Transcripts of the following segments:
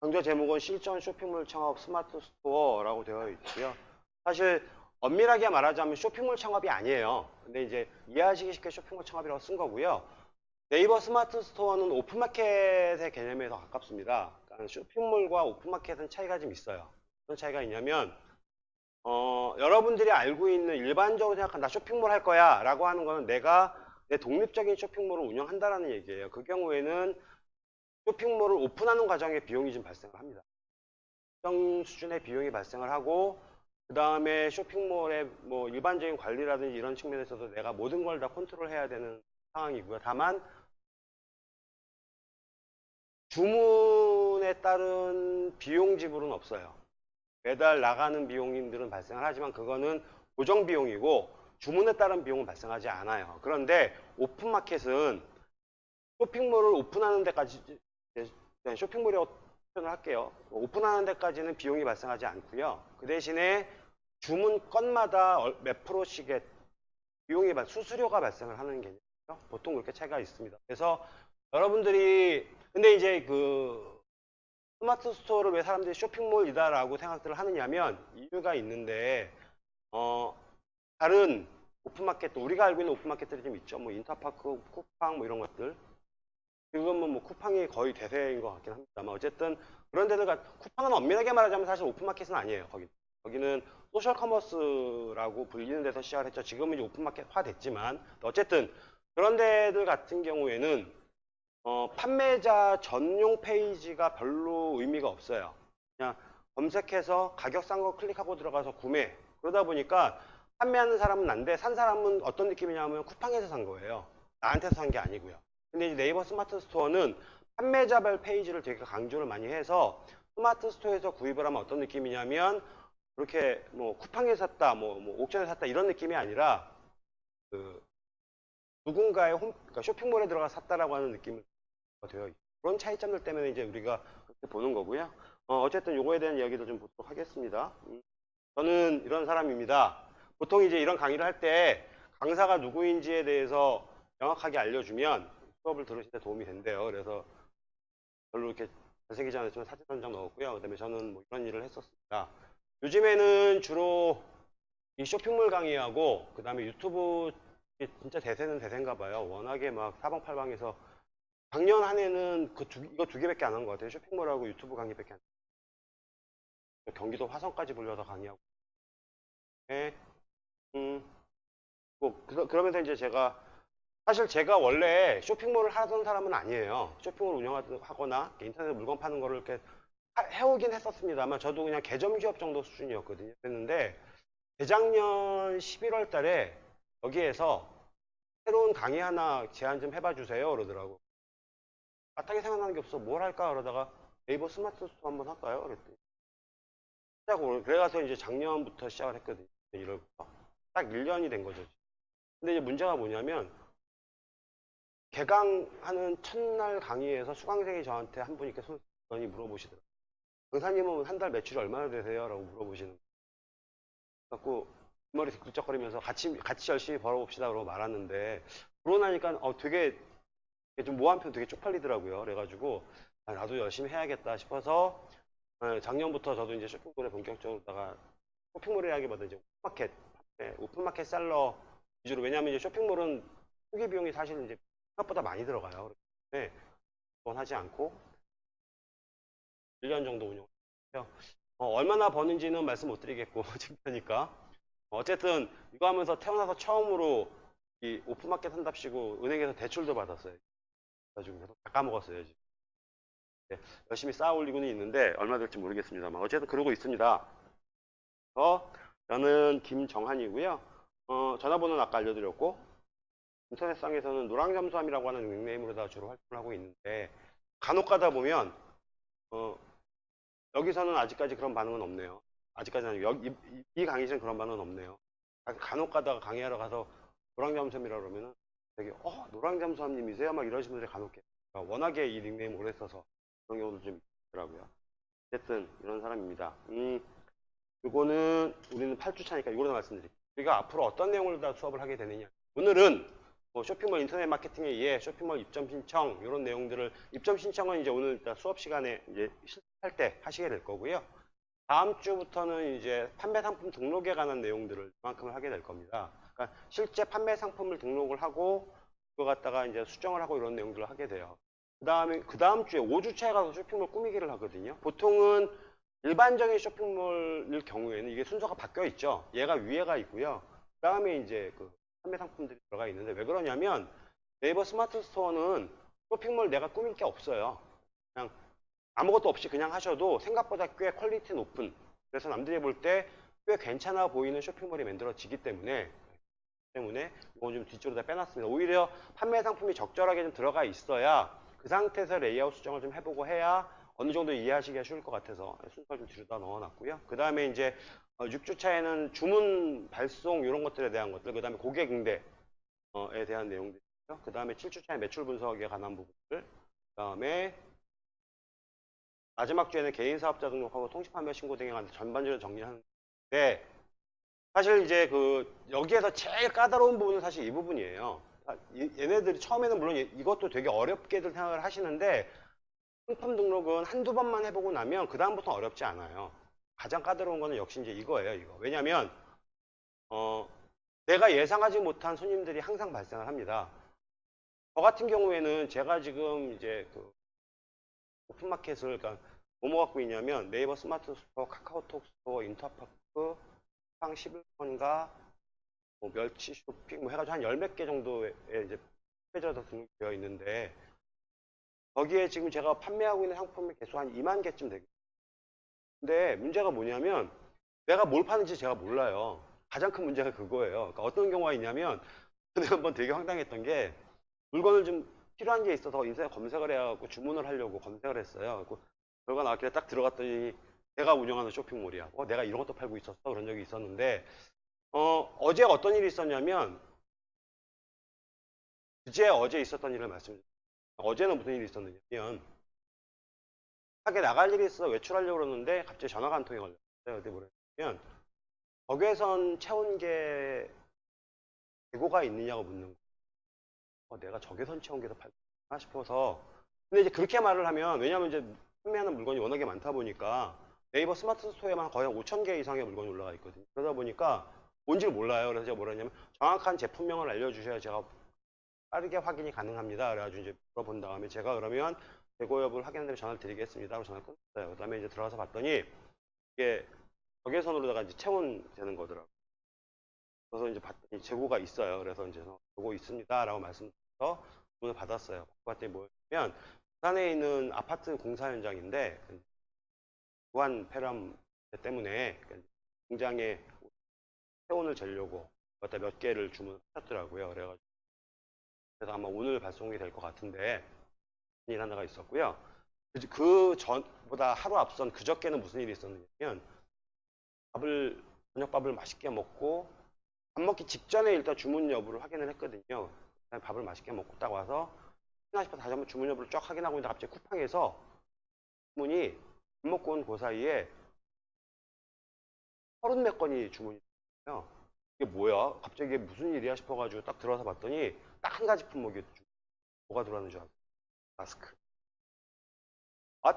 강좌 제목은 실전 쇼핑몰 창업 스마트 스토어라고 되어 있고요. 사실 엄밀하게 말하자면 쇼핑몰 창업이 아니에요. 근데 이제 이해하시기 쉽게 쇼핑몰 창업이라고 쓴 거고요. 네이버 스마트 스토어는 오픈마켓의 개념에 더 가깝습니다. 그러니까 쇼핑몰과 오픈마켓은 차이가 좀 있어요. 어떤 차이가 있냐면 어, 여러분들이 알고 있는 일반적으로 생각한 나 쇼핑몰 할 거야 라고 하는 거는 내가 내 독립적인 쇼핑몰을 운영한다라는 얘기예요. 그 경우에는 쇼핑몰을 오픈하는 과정에 비용이 좀 발생을 합니다. 특정 수준의 비용이 발생을 하고 그 다음에 쇼핑몰의 뭐 일반적인 관리라든지 이런 측면에서도 내가 모든 걸 다 컨트롤해야 되는 상황이고요. 다만 주문에 따른 비용 지불은 없어요. 매달 나가는 비용들은 발생을 하지만 그거는 고정 비용이고 주문에 따른 비용은 발생하지 않아요. 그런데 오픈마켓은 쇼핑몰을 오픈하는 데까지 쇼핑몰이라고 표현을 할게요. 오픈하는 데까지는 비용이 발생하지 않고요. 그 대신에 주문 건마다 얼- 몇 프로씩의 비용이 발- 수수료가 발생을 하는 개념이죠. 보통 그렇게 차이가 있습니다. 그래서 여러분들이 근데 이제 그 스마트 스토어를 왜 사람들이 쇼핑몰이다라고 생각들을 하느냐면 이유가 있는데 어 다른 오픈마켓도 우리가 알고 있는 오픈마켓들이 좀 있죠. 뭐 인터파크, 쿠팡 뭐 이런 것들. 지금은 뭐 쿠팡이 거의 대세인 것 같긴 합니다만 어쨌든 그런 데들 가 쿠팡은 엄밀하게 말하자면 사실 오픈마켓은 아니에요. 거기 거기는 소셜 커머스라고 불리는 데서 시작을 했죠. 지금은 이제 오픈마켓화 됐지만 어쨌든 그런 데들 같은 경우에는 어, 판매자 전용 페이지가 별로 의미가 없어요. 그냥 검색해서 가격 싼 거 클릭하고 들어가서 구매. 그러다 보니까 판매하는 사람은 난데 산 사람은 어떤 느낌이냐면 쿠팡에서 산 거예요. 나한테서 산 게 아니고요. 근데 이제 네이버 스마트 스토어는 판매자별 페이지를 되게 강조를 많이 해서 스마트 스토어에서 구입을 하면 어떤 느낌이냐면 그렇게 뭐 쿠팡에서 샀다, 뭐, 뭐 옥션에서 샀다 이런 느낌이 아니라 그 누군가의 홈, 그러니까 쇼핑몰에 들어가 샀다라고 하는 느낌을 되어 있고 그런 차이점들 때문에 이제 우리가 그렇게 보는 거고요. 어, 어쨌든 요거에 대한 이야기도 좀 보도록 하겠습니다. 음, 저는 이런 사람입니다. 보통 이제 이런 강의를 할 때 강사가 누구인지에 대해서 명확하게 알려주면 수업을 들으실 때 도움이 된대요. 그래서 별로 이렇게 잘생기지 않았지만 사진 한 장 넣었고요. 그 다음에 저는 뭐 이런 일을 했었습니다. 요즘에는 주로 이 쇼핑몰 강의하고 그 다음에 유튜브 진짜 대세는 대세인가 봐요. 워낙에 막 사방팔방에서 작년 한 해는 그 두, 이거 두 개밖에 안 한 것 같아요. 쇼핑몰하고 유튜브 강의밖에 안. 경기도 화성까지 불려서 강의하고. 네. 음. 뭐 그, 그러면서 이제 제가 사실 제가 원래 쇼핑몰을 하던 사람은 아니에요. 쇼핑몰 운영하거나 인터넷에 물건 파는 거를 이렇게 하- 해오긴 했었습니다만 저도 그냥 개점 기업 정도 수준이었거든요. 그랬는데 재작년 11월 달에 여기에서 새로운 강의 하나 제안 좀 해봐 주세요 그러더라고. 마땅히 생각나는 게 없어. 뭘 할까 그러다가 네이버 스마트 스토어 한번 할까요? 그랬더니 시작을 그래가서 이제 작년부터 시작을 했거든요. 1월부터. 딱 1년이 된 거죠. 근데 이제 문제가 뭐냐면 개강하는 첫날 강의에서 수강생이 저한테 한 분이 손이 물어보시더라고요. 강사님은 한 달 매출이 얼마나 되세요? 라고 물어보시는 거예요. 그래갖고 머리 굴쩍거리면서 같이 같이 열심히 벌어봅시다 그러고 말았는데 그러고 나니까 어 되게 좀 모 한편 되게 쪽팔리더라고요. 그래가지고 아, 나도 열심히 해야겠다 싶어서 어, 작년부터 저도 이제 쇼핑몰에 본격적으로다가 쇼핑몰이라기보다 이제 오픈마켓 네, 오픈마켓 셀러 위주로 왜냐하면 이제 쇼핑몰은 초기 비용이 사실 이제 생각보다 많이 들어가요. 때문에 그건 하지 않고 1년 정도 운영했고요. 어, 얼마나 버는지는 말씀 못 드리겠고 창피하니까 어쨌든 이거 하면서 태어나서 처음으로 이 오픈마켓 한답시고 은행에서 대출도 받았어요. 계속 다 까먹었어요. 지금. 네, 열심히 쌓아 올리고는 있는데 얼마 될지 모르겠습니다만 어쨌든 그러고 있습니다. 어, 저는 김정한이고요. 어, 전화번호는 아까 알려드렸고 인터넷상에서는 노랑잠수함이라고 하는 닉네임으로 다 주로 활동을 하고 있는데 간혹 가다 보면 어, 여기서는 아직까지 그런 반응은 없네요. 아직까지는 여기, 이, 이 강의실은 그런 반응은 없네요. 가- 간혹 가다가 강의하러 가서 노랑잠수함이라 그러면은 되게 어 노랑잠수함님이세요? 막 이러시는 분들이 간혹 계세요. 그러니까 워낙에 이 닉네임 오래 써서 그런 경우도 좀 있더라고요. 어쨌든 이런 사람입니다. 음, 이거는 우리는 8주 차니까 이거로 말씀드릴게요. 우리가 앞으로 어떤 내용을 다 수업을 하게 되느냐. 오늘은 뭐 쇼핑몰 인터넷 마케팅에 의해 쇼핑몰 입점 신청 이런 내용들을 입점 신청은 이제 오늘 수업 시간에 이제 실습할 때 하시게 될 거고요. 다음 주부터는 이제 판매 상품 등록에 관한 내용들을 이만큼을 하게 될 겁니다. 그러니까 실제 판매 상품을 등록을 하고 그거 갖다가 이제 수정을 하고 이런 내용들을 하게 돼요. 그 다음에 그 다음 주에 5주차에 가서 쇼핑몰 꾸미기를 하거든요. 보통은 일반적인 쇼핑몰일 경우에는 이게 순서가 바뀌어 있죠. 얘가 위에가 있고요. 그 다음에 이제 그 판매 상품들이 들어가 있는데 왜 그러냐면 네이버 스마트 스토어는 쇼핑몰 내가 꾸밀 게 없어요. 그냥 아무것도 없이 그냥 하셔도 생각보다 꽤 퀄리티 높은 그래서 남들이 볼 때 꽤 괜찮아 보이는 쇼핑몰이 만들어지기 때문에 때문에 이건 좀 뒤쪽으로 다 빼놨습니다. 오히려 판매 상품이 적절하게 좀 들어가 있어야 그 상태에서 레이아웃 수정을 좀 해보고 해야 어느 정도 이해하시기가 쉬울 것 같아서 순서를 좀 뒤로 다 넣어놨고요. 그 다음에 이제 6주차에는 주문 발송 이런 것들에 대한 것들, 그 다음에 고객 응대에 대한 내용들이요. 그 다음에 7주차에 매출 분석에 관한 부분들, 그 다음에 마지막 주에는 개인 사업자 등록하고 통신 판매 신고 등에 관한 전반적으로 정리하는데 사실 이제 그 여기에서 제일 까다로운 부분은 사실 이 부분이에요. 아, 이- 얘네들이 처음에는 물론 이- 이것도 되게 어렵게들 생각을 하시는데 상품 등록은 한두 번만 해보고 나면 그 다음부터 어렵지 않아요. 가장 까다로운 거는 역시 이제 이거예요. 이거 왜냐하면 어, 내가 예상하지 못한 손님들이 항상 발생을 합니다. 저 같은 경우에는 제가 지금 이제 그 오픈마켓을 그러니까 뭐뭐 갖고 있냐면 네이버 스마트 스토어, 카카오톡 스토어, 인터파크, 상 11번가, 뭐 멸치 쇼핑 뭐 해가지고 한 열 몇 개 정도의 이제 페이지가 등록되어 있는데 거기에 지금 제가 판매하고 있는 상품의 개수 한 2만 개쯤 되겠어요. 근데 문제가 뭐냐면 내가 뭘 파는지 제가 몰라요. 가장 큰 문제가 그거예요. 그러니까 어떤 경우가 있냐면 전에 한번 되게 황당했던 게 물건을 좀 필요한 게 있어서 인터넷 검색을 해갖고 주문을 하려고 검색을 했어요. 그래서 결과 나왔길래 딱 들어갔더니 내가 운영하는 쇼핑몰이야. 어, 내가 이런 것도 팔고 있었어. 그런 적이 있었는데 어, 어제 어떤 일이 있었냐면 그제 어제 있었던 일을 말씀드릴게요. 어제는 무슨 일이 있었느냐면 하게 나갈 일이 있어서 외출하려고 그러는데 갑자기 전화가 한 통이 걸렸어요. 어디 뭐냐면 적외선 체온계 재고가 있느냐고 묻는 거예요. 어, 내가 적외선 체온계도 팔나 싶어서 근데 이제 그렇게 말을 하면 왜냐면 이제 판매하는 물건이 워낙에 많다 보니까 네이버 스마트 스토어에만 거의 한 5천 개 이상의 물건이 올라가 있거든요. 그러다 보니까 뭔지를 몰라요. 그래서 제가 뭐라 했냐면 정확한 제품명을 알려주셔야 제가 빠르게 확인이 가능합니다. 그래가지고 이제 물어본 다음에 제가 그러면 재고 여부를 다음에 전화를 드리겠습니다. 하고 전화를 끊었어요. 그 다음에 이제 들어가서 봤더니 이게 적외선으로다가 이제 체온되는 거더라고요. 그래서 이제 봤더니 재고가 있어요. 그래서 이제 재고 있습니다. 라고 말씀드려서 문을 받았어요. 봤더니 뭐냐면 부산에 있는 아파트 공사 현장인데 무한 폐렴 때문에 공장에 체온을 재려고 몇 개를 주문하셨더라고요. 그래가지고 그래서 아마 오늘 발송이 될 것 같은데 일 하나가 있었고요. 그 전보다 하루 앞선 그저께는 무슨 일이 있었냐면 밥을 저녁밥을 맛있게 먹고 밥 먹기 직전에 일단 주문 여부를 확인을 했거든요. 밥을 맛있게 먹고 딱 와서 하나 싶어서 다시 한번 주문 여부를 쫙 확인하고 있는데 갑자기 쿠팡에서 주문이 밥 먹고 온 그 사이에 서른 몇 건이 주문이 됐어요. 이게 뭐야? 갑자기 이게 무슨 일이야 싶어가지고 딱 들어와서 봤더니 딱 한 가지 품목이 뭐가 들어가는 줄 알아요? 마스크. 아,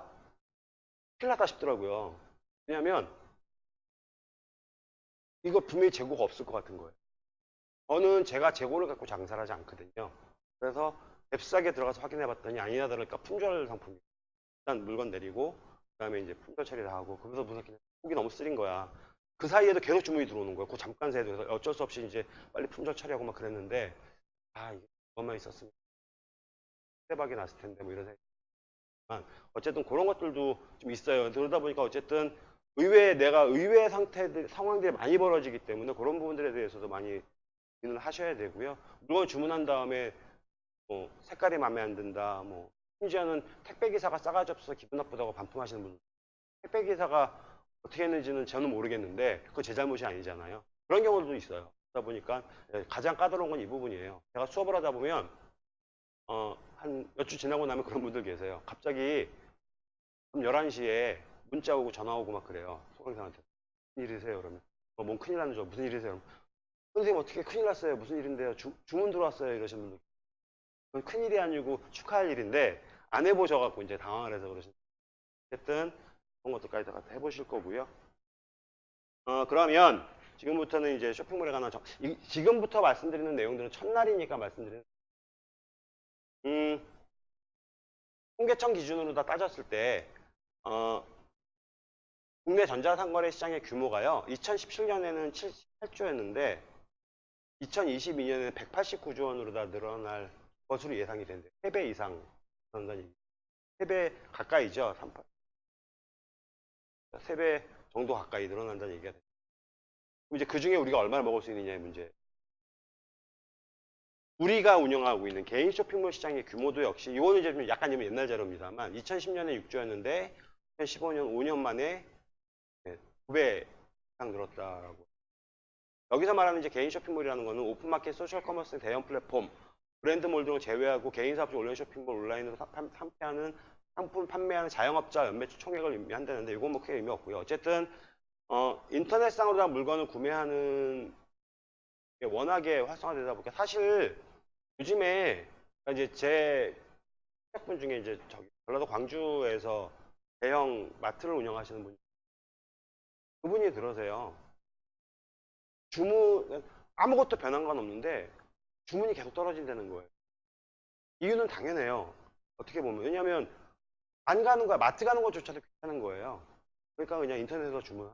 큰일 났다 싶더라고요. 왜냐면 이거 분명히 재고가 없을 것 같은 거예요. 저는 제가 재고를 갖고 장사를 하지 않거든요. 그래서 앱싸게 들어가서 확인해 봤더니 아니나 다를까 품절 상품이 일단 물건 내리고 그 다음에 이제 품절 처리 다 하고 거기서 무슨 속이 너무 쓰린 거야. 그 사이에도 계속 주문이 들어오는 거야. 그 잠깐 새도 그래서 어쩔 수 없이 이제 빨리 품절 처리하고 막 그랬는데 아 그것만 있었으면 대박이 났을 텐데 뭐 이런 생각. 어쨌든 그런 것들도 좀 있어요. 그러다 보니까 어쨌든 의외 내가 의외 상태들 상황들이 많이 벌어지기 때문에 그런 부분들에 대해서도 많이 고민을 하셔야 되고요. 물건 주문한 다음에 뭐 색깔이 마음에 안 든다. 뭐 심지어는 택배 기사가 싸가지 없어서 기분 나쁘다고 반품하시는 분. 택배 기사가 어떻게 했는지는 저는 모르겠는데 그거 제 잘못이 아니잖아요. 그런 경우도 있어요. 그러다 보니까 예, 가장 까다로운 건 이 부분이에요. 제가 수업을 하다 보면 어, 한 몇 주 지나고 나면 그런 분들 계세요. 갑자기 그럼 11시에 문자 오고 전화 오고 막 그래요. 소강사한테. 무슨 일이세요? 그러면 어, 뭔 큰일 알고 무슨 일이세요? 그러면 선생님 어떻게 큰일 났어요? 무슨 일인데요? 주, 주문 들어왔어요? 이러시는 분들. 그건 큰일이 아니고 축하할 일인데 안 해보셔갖고 이제 당황을 해서 그러시는 어쨌든 그런 것도까지 다 해보실 거고요. 어, 그러면 지금부터는 이제 쇼핑몰에 관한 정, 이- 지금부터 말씀드리는 내용들은 첫날이니까 말씀드리는 음, 통계청 기준으로 다 따졌을 때 어, 국내 전자상거래 시장의 규모가요. 2017년에는 78조였는데 2022년에는 189조 원으로 다 늘어날 것으로 예상이 된대요. 3배 이상 늘어난다는 얘기. 3배 가까이죠. 38. 3배 정도 가까이 늘어난다는 얘기가. 그럼 이제 그 중에 우리가 얼마나 먹을 수 있느냐의 문제. 우리가 운영하고 있는 개인 쇼핑몰 시장의 규모도 역시 이거는 이제 좀 약간 좀 옛날 자료입니다만 2010년에 6조였는데 2015년 5년 만에 9배 이상 늘었다라고. 여기서 말하는 이제 개인 쇼핑몰이라는 거는 오픈마켓, 소셜 커머스, 대형 플랫폼, 브랜드 몰 등을 제외하고 개인 사업주 온라인 쇼핑몰 온라인으로 판매하는 상품 판매하는 자영업자 연매출 총액을 의미한다는데 이건 뭐 크게 의미 없고요. 어쨌든 어, 인터넷상으로 다 물건을 구매하는 게 워낙에 활성화되다 보니까 사실 요즘에 이제 제 학분 중에 이제 저기 전라도 광주에서 대형 마트를 운영하시는 분 그분이 들으세요. 주문 아무것도 변한 건 없는데 주문이 계속 떨어진다는 거예요. 이유는 당연해요. 어떻게 보면 왜냐하면 안 가는 거야 마트 가는 것조차도 괜찮은 거예요. 그러니까 그냥 인터넷에서 주문.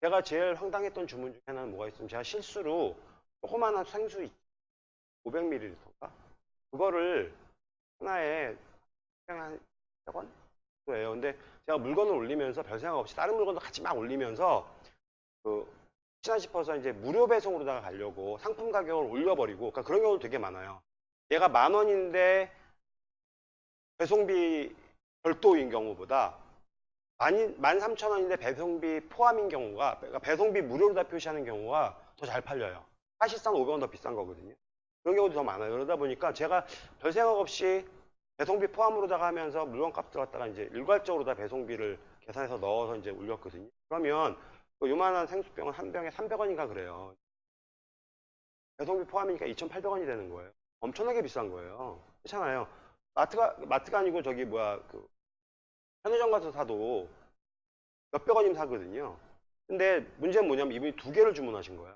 제가 제일 황당했던 주문 중에 하나는 뭐가 있으면 제가 실수로 조그마한 생수 500ml인가? 그거를 하나에 그냥 한 100원? 예요. 근데 제가 물건을 올리면서 별 생각 없이 다른 물건도 같이 막 올리면서 그 혹시나 싶어서 이제 무료 배송으로다가 가려고 상품 가격을 올려버리고 그러니까 그런 경우도 되게 많아요. 얘가 만 원인데 배송비 별도인 경우보다 만, 만 삼천 원인데 배송비 포함인 경우가 그러니까 배송비 무료로 다 표시하는 경우가 더 잘 팔려요. 사실상 500원 더 비싼 거거든요. 그런 경우도 더 많아요. 그러다 보니까 제가 별 생각 없이 배송비 포함으로다가 하면서 물건 값을 갖다가 이제 일괄적으로 다 배송비를 계산해서 넣어서 이제 올렸거든요. 그러면 그 요만한 생수병은 한 병에 300원인가 그래요. 배송비 포함이니까 2,800원이 되는 거예요. 엄청나게 비싼 거예요. 그렇잖아요. 마트가 마트가 아니고 저기 뭐야 그 편의점 가서 사도 몇백 원이면 사거든요. 근데 문제는 뭐냐면 이분이 두 개를 주문하신 거야.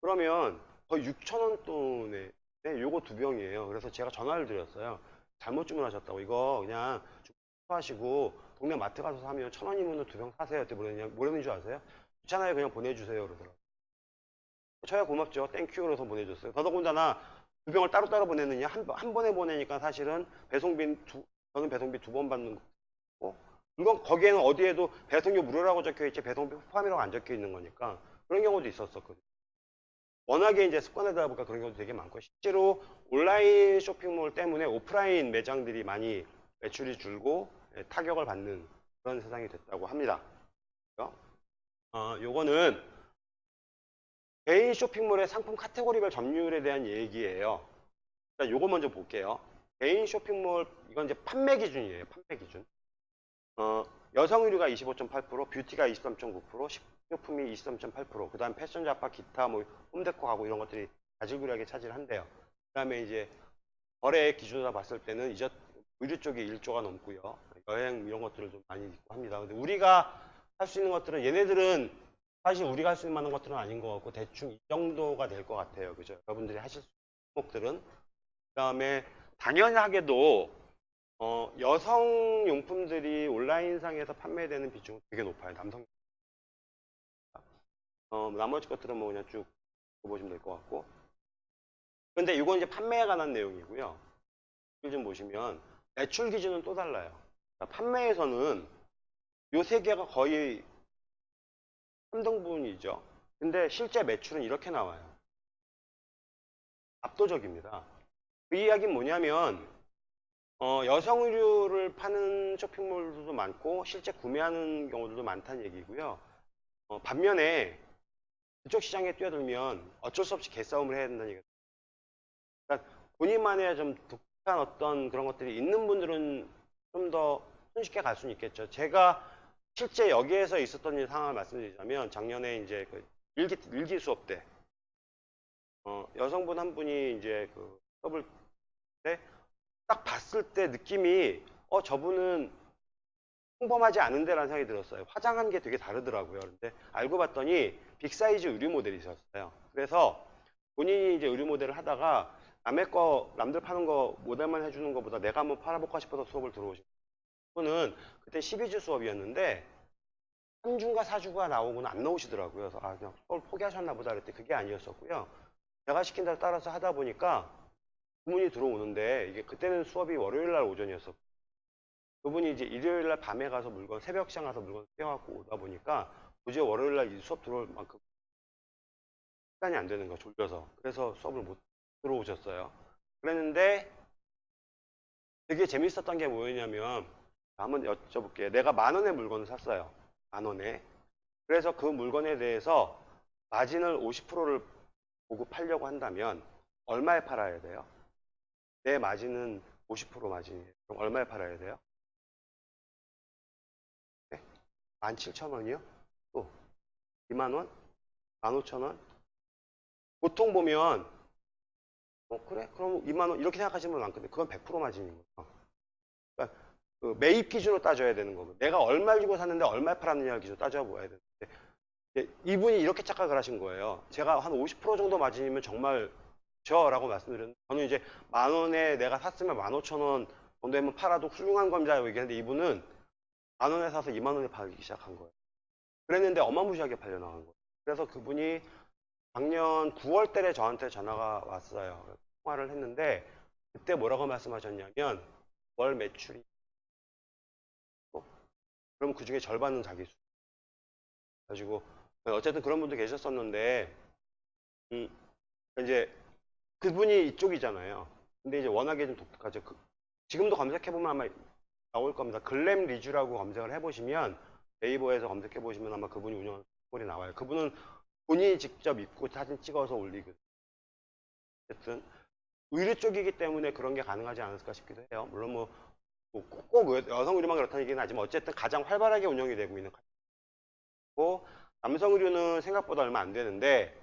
그러면 거의 6천 원 돈에 네, 요거 두 병이에요. 그래서 제가 전화를 드렸어요. 잘못 주문하셨다고 이거 그냥 하시고 동네 마트 가서 사면 천 원이면 두 병 사세요. 뭐랬냐 뭐랬는 줄 아세요? 귀찮아요. 그냥 보내주세요. 그러더라고요. 저야 고맙죠. 땡큐 그래서 보내줬어요. 더더군다나 두 병을 따로따로 보내느냐 한, 번- 한 번에 보내니까 사실은 배송비 두 저는 배송비 두 번 받는 거고 물건 거기에는 어디에도 배송료 무료라고 적혀 있지 배송비 포함이라고 안 적혀 있는 거니까 그런 경우도 있었었거든요. 워낙에 이제 습관되다 보니까 그런 경우도 되게 많고 실제로 온라인 쇼핑몰 때문에 오프라인 매장들이 많이 매출이 줄고 예, 타격을 받는 그런 세상이 됐다고 합니다. 어, 요거는 개인 쇼핑몰의 상품 카테고리별 점유율에 대한 얘기예요. 일단 요거 먼저 볼게요. 개인 쇼핑몰 이건 이제 판매 기준이에요. 판매 기준. 어, 여성 의류가 25.8%, 뷰티가 23.9%, 식료품이 23.8%, 그 다음 패션 잡화, 기타, 뭐 홈데코 가구 이런 것들이 자질구레하게 차지를 한대요. 그 다음에 이제 거래 기준으로 봤을 때는 이제 의류 쪽이 1조가 넘고요. 여행 이런 것들을 좀 많이 있고 합니다. 근데 우리가 할 수 있는 것들은 얘네들은 사실 우리가 할 수 있는 만한 것들은 아닌 것 같고 대충 이 정도가 될 것 같아요. 그죠? 여러분들이 하실 수 있는項目들은 그 다음에 당연하게도 어, 여성 용품들이 온라인상에서 판매되는 비중은 되게 높아요. 남성. 어, 나머지 것들은 뭐 그냥 쭉 보시면 될 것 같고. 근데 이건 이제 판매에 관한 내용이고요. 좀 보시면 매출 기준은 또 달라요. 그러니까 판매에서는 요 세 개가 거의 3등분이죠. 근데 실제 매출은 이렇게 나와요. 압도적입니다. 그 이야기는 뭐냐면 어, 여성 의류를 파는 쇼핑몰들도 많고 실제 구매하는 경우들도 많다는 얘기고요. 어, 반면에 그쪽 시장에 뛰어들면 어쩔 수 없이 개싸움을 해야 된다는 얘기예요. 그러니까 본인만의 좀 독특한 어떤 그런 것들이 있는 분들은 좀 더 손쉽게 갈 수는 있겠죠. 제가 실제 여기에서 있었던 일 상황을 말씀드리자면 작년에 이제 그 일기, 일기 수업 때 어, 여성분 한 분이 이제 그 수업을 때 딱 봤을 때 느낌이 어 저분은 평범하지 않은데라는 생각이 들었어요. 화장한 게 되게 다르더라고요. 근데 알고 봤더니 빅사이즈 의류 모델이셨어요. 그래서 본인이 이제 의류 모델을 하다가 남의 거 남들 파는 거 모델만 해주는 것보다 내가 한번 팔아볼까 싶어서 수업을 들어오신 분은 그때 12주 수업이었는데 3주인가 4주가 나오고는 안 나오시더라고요. 그래서 아 그냥 수업을 포기하셨나 보다 그랬더니 그게 아니었었고요. 제가 시킨 대로 따라서 하다 보니까 주 문이 들어오는데 이게 그때는 수업이 월요일 날 오전이었었고 그분이 이제 일요일 날 밤에 가서 물건 새벽 시장 가서 물건 떼어갖고 오다 보니까 도저히 월요일 날이 수업 들어올 만큼 시간이 안 되는 거야 졸려서 그래서 수업을 못 들어오셨어요. 그랬는데 되게 재밌었던 게 뭐였냐면 한번 여쭤볼게요. 내가 만 원의 물건을 샀어요. 만 원에. 그래서 그 물건에 대해서 마진을 50%를 보고 팔려고 한다면 얼마에 팔아야 돼요? 내 마진은 50% 마진이에요. 그럼 얼마에 팔아야 돼요? 네? 17,000원이요? 또 2만원? 15,000원? 보통 보면 어 그래? 그럼 2만원 이렇게 생각하시는 분 많거든요. 그건 100% 마진인 거예요. 그러니까 그 매입 기준으로 따져야 되는 거고 내가 얼마 주고 샀는데 얼마에 팔았느냐 기준으로 따져봐야 되는데 이분이 이렇게 착각을 하신 거예요. 제가 한 50% 정도 마진이면 정말 저 라고 말씀드렸는데 저는 이제 만 원에 내가 샀으면 만 오천 원 정도 되면 팔아도 훌륭한 겁니다 얘기했는데 이분은 만 원에 사서 2만 원에 팔기 시작한 거예요. 그랬는데 어마무시하게 팔려 나간 거예요. 그래서 그분이 작년 9월 달에 저한테 전화가 왔어요. 통화를 했는데 그때 뭐라고 말씀하셨냐면 월 매출이 어? 그럼 그 중에 절반은 자기 수. 가지고 어쨌든 그런 분도 계셨었는데 음, 이제 그분이 이쪽이잖아요. 근데 이제 워낙에 좀 독특하죠. 그- 지금도 검색해보면 아마 나올 겁니다. 글램 리주라고 검색을 해보시면 네이버에서 검색해보시면 아마 그분이 운영하는 꼴이 나와요. 그분은 본인이 직접 입고 사진 찍어서 올리거든요. 어쨌든 의류 쪽이기 때문에 그런 게 가능하지 않았을까 싶기도 해요. 물론 뭐, 뭐 꼭, 꼭 여성 의류만 그렇다는 얘기는 하지만 어쨌든 가장 활발하게 운영이 되고 있는 고 남성 의류는 생각보다 얼마 안 되는데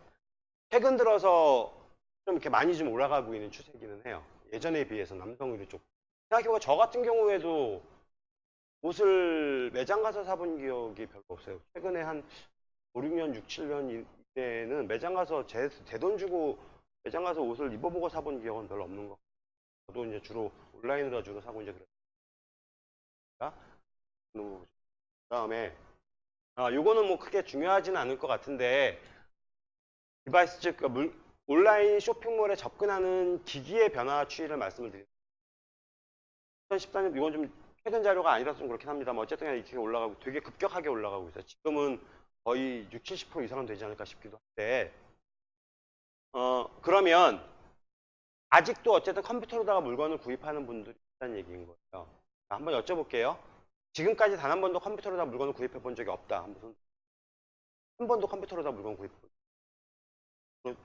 최근 들어서 좀 이렇게 많이 좀 올라가고 있는 추세기는 해요. 예전에 비해서 남성 의류 쪽. 생각해보면 저 같은 경우에도 옷을 매장 가서 사본 기억이 별로 없어요. 최근에 한 5, 6년, 6, 7년 이때는 매장 가서 제 돈 주고 매장 가서 옷을 입어보고 사본 기억은 별로 없는 것 같아요. 저도 이제 주로 온라인으로 주로 사고 이제 그랬어요. 그 다음에 아, 요거는 뭐 크게 중요하지는 않을 것 같은데 디바이스 즉 그러니까 물- 온라인 쇼핑몰에 접근하는 기기의 변화 추이를 말씀을 드립니다. 2014년 이건 좀 최근 자료가 아니라서 좀 그렇긴 합니다만 어쨌든 간에 이렇게 올라가고 되게 급격하게 올라가고 있어요. 지금은 거의 6, 70% 이상은 되지 않을까 싶기도 한데 어 그러면 아직도 어쨌든 컴퓨터로다가 물건을 구입하는 분들이 있다는 얘기인 거예요. 자, 한번 여쭤볼게요. 지금까지 단 한 번도 컴퓨터로다 물건을 구입해 본 적이 없다. 한 번도 컴퓨터로다 물건 구입해 본.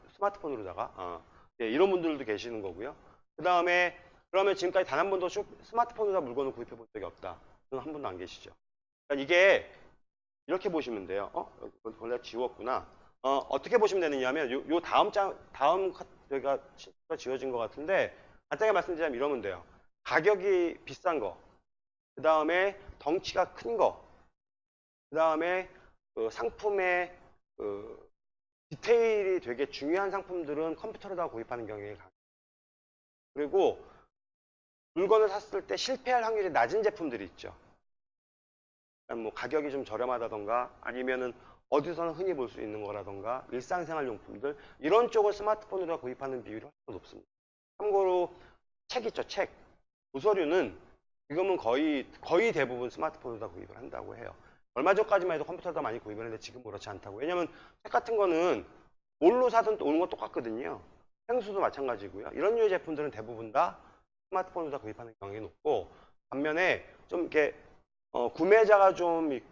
스마트폰으로다가 어. 예, 이런 분들도 계시는 거고요. 그 다음에 그러면 지금까지 단 한 번도 쇼- 스마트폰으로다 물건을 구입해 본 적이 없다. 그건 한 번도 안 계시죠. 그러니까 이게 이렇게 보시면 돼요. 어? 원래 지웠구나. 어, 어떻게 보시면 되느냐면 요, 요 다음 장 다음 카- 저희가 지워진 것 같은데 간단하게 말씀드리자면 이러면 돼요. 가격이 비싼 거, 그 다음에 덩치가 큰 거, 그 다음에 그 상품의 그 디테일이 되게 중요한 상품들은 컴퓨터로 다 구입하는 경향이 강해요. 그리고 물건을 샀을 때 실패할 확률이 낮은 제품들이 있죠. 그러니까 뭐 가격이 좀 저렴하다던가 아니면은 어디서나 흔히 볼 수 있는 거라던가 일상생활 용품들 이런 쪽을 스마트폰으로 구입하는 비율이 훨씬 더 높습니다. 참고로 책 있죠, 책. 도서류는 지금은 거의 거의 대부분 스마트폰으로 다 구입을 한다고 해요. 얼마 전까지만 해도 컴퓨터로 다 많이 구입을 했는데 지금 그렇지 않다고. 왜냐면 책 같은 거는 뭘로 사든 오는 건 똑같거든요. 생수도 마찬가지고요. 이런 류의 제품들은 대부분 다 스마트폰으로 다 구입하는 경향이 높고 반면에 좀 이렇게 어, 구매자가 좀 이-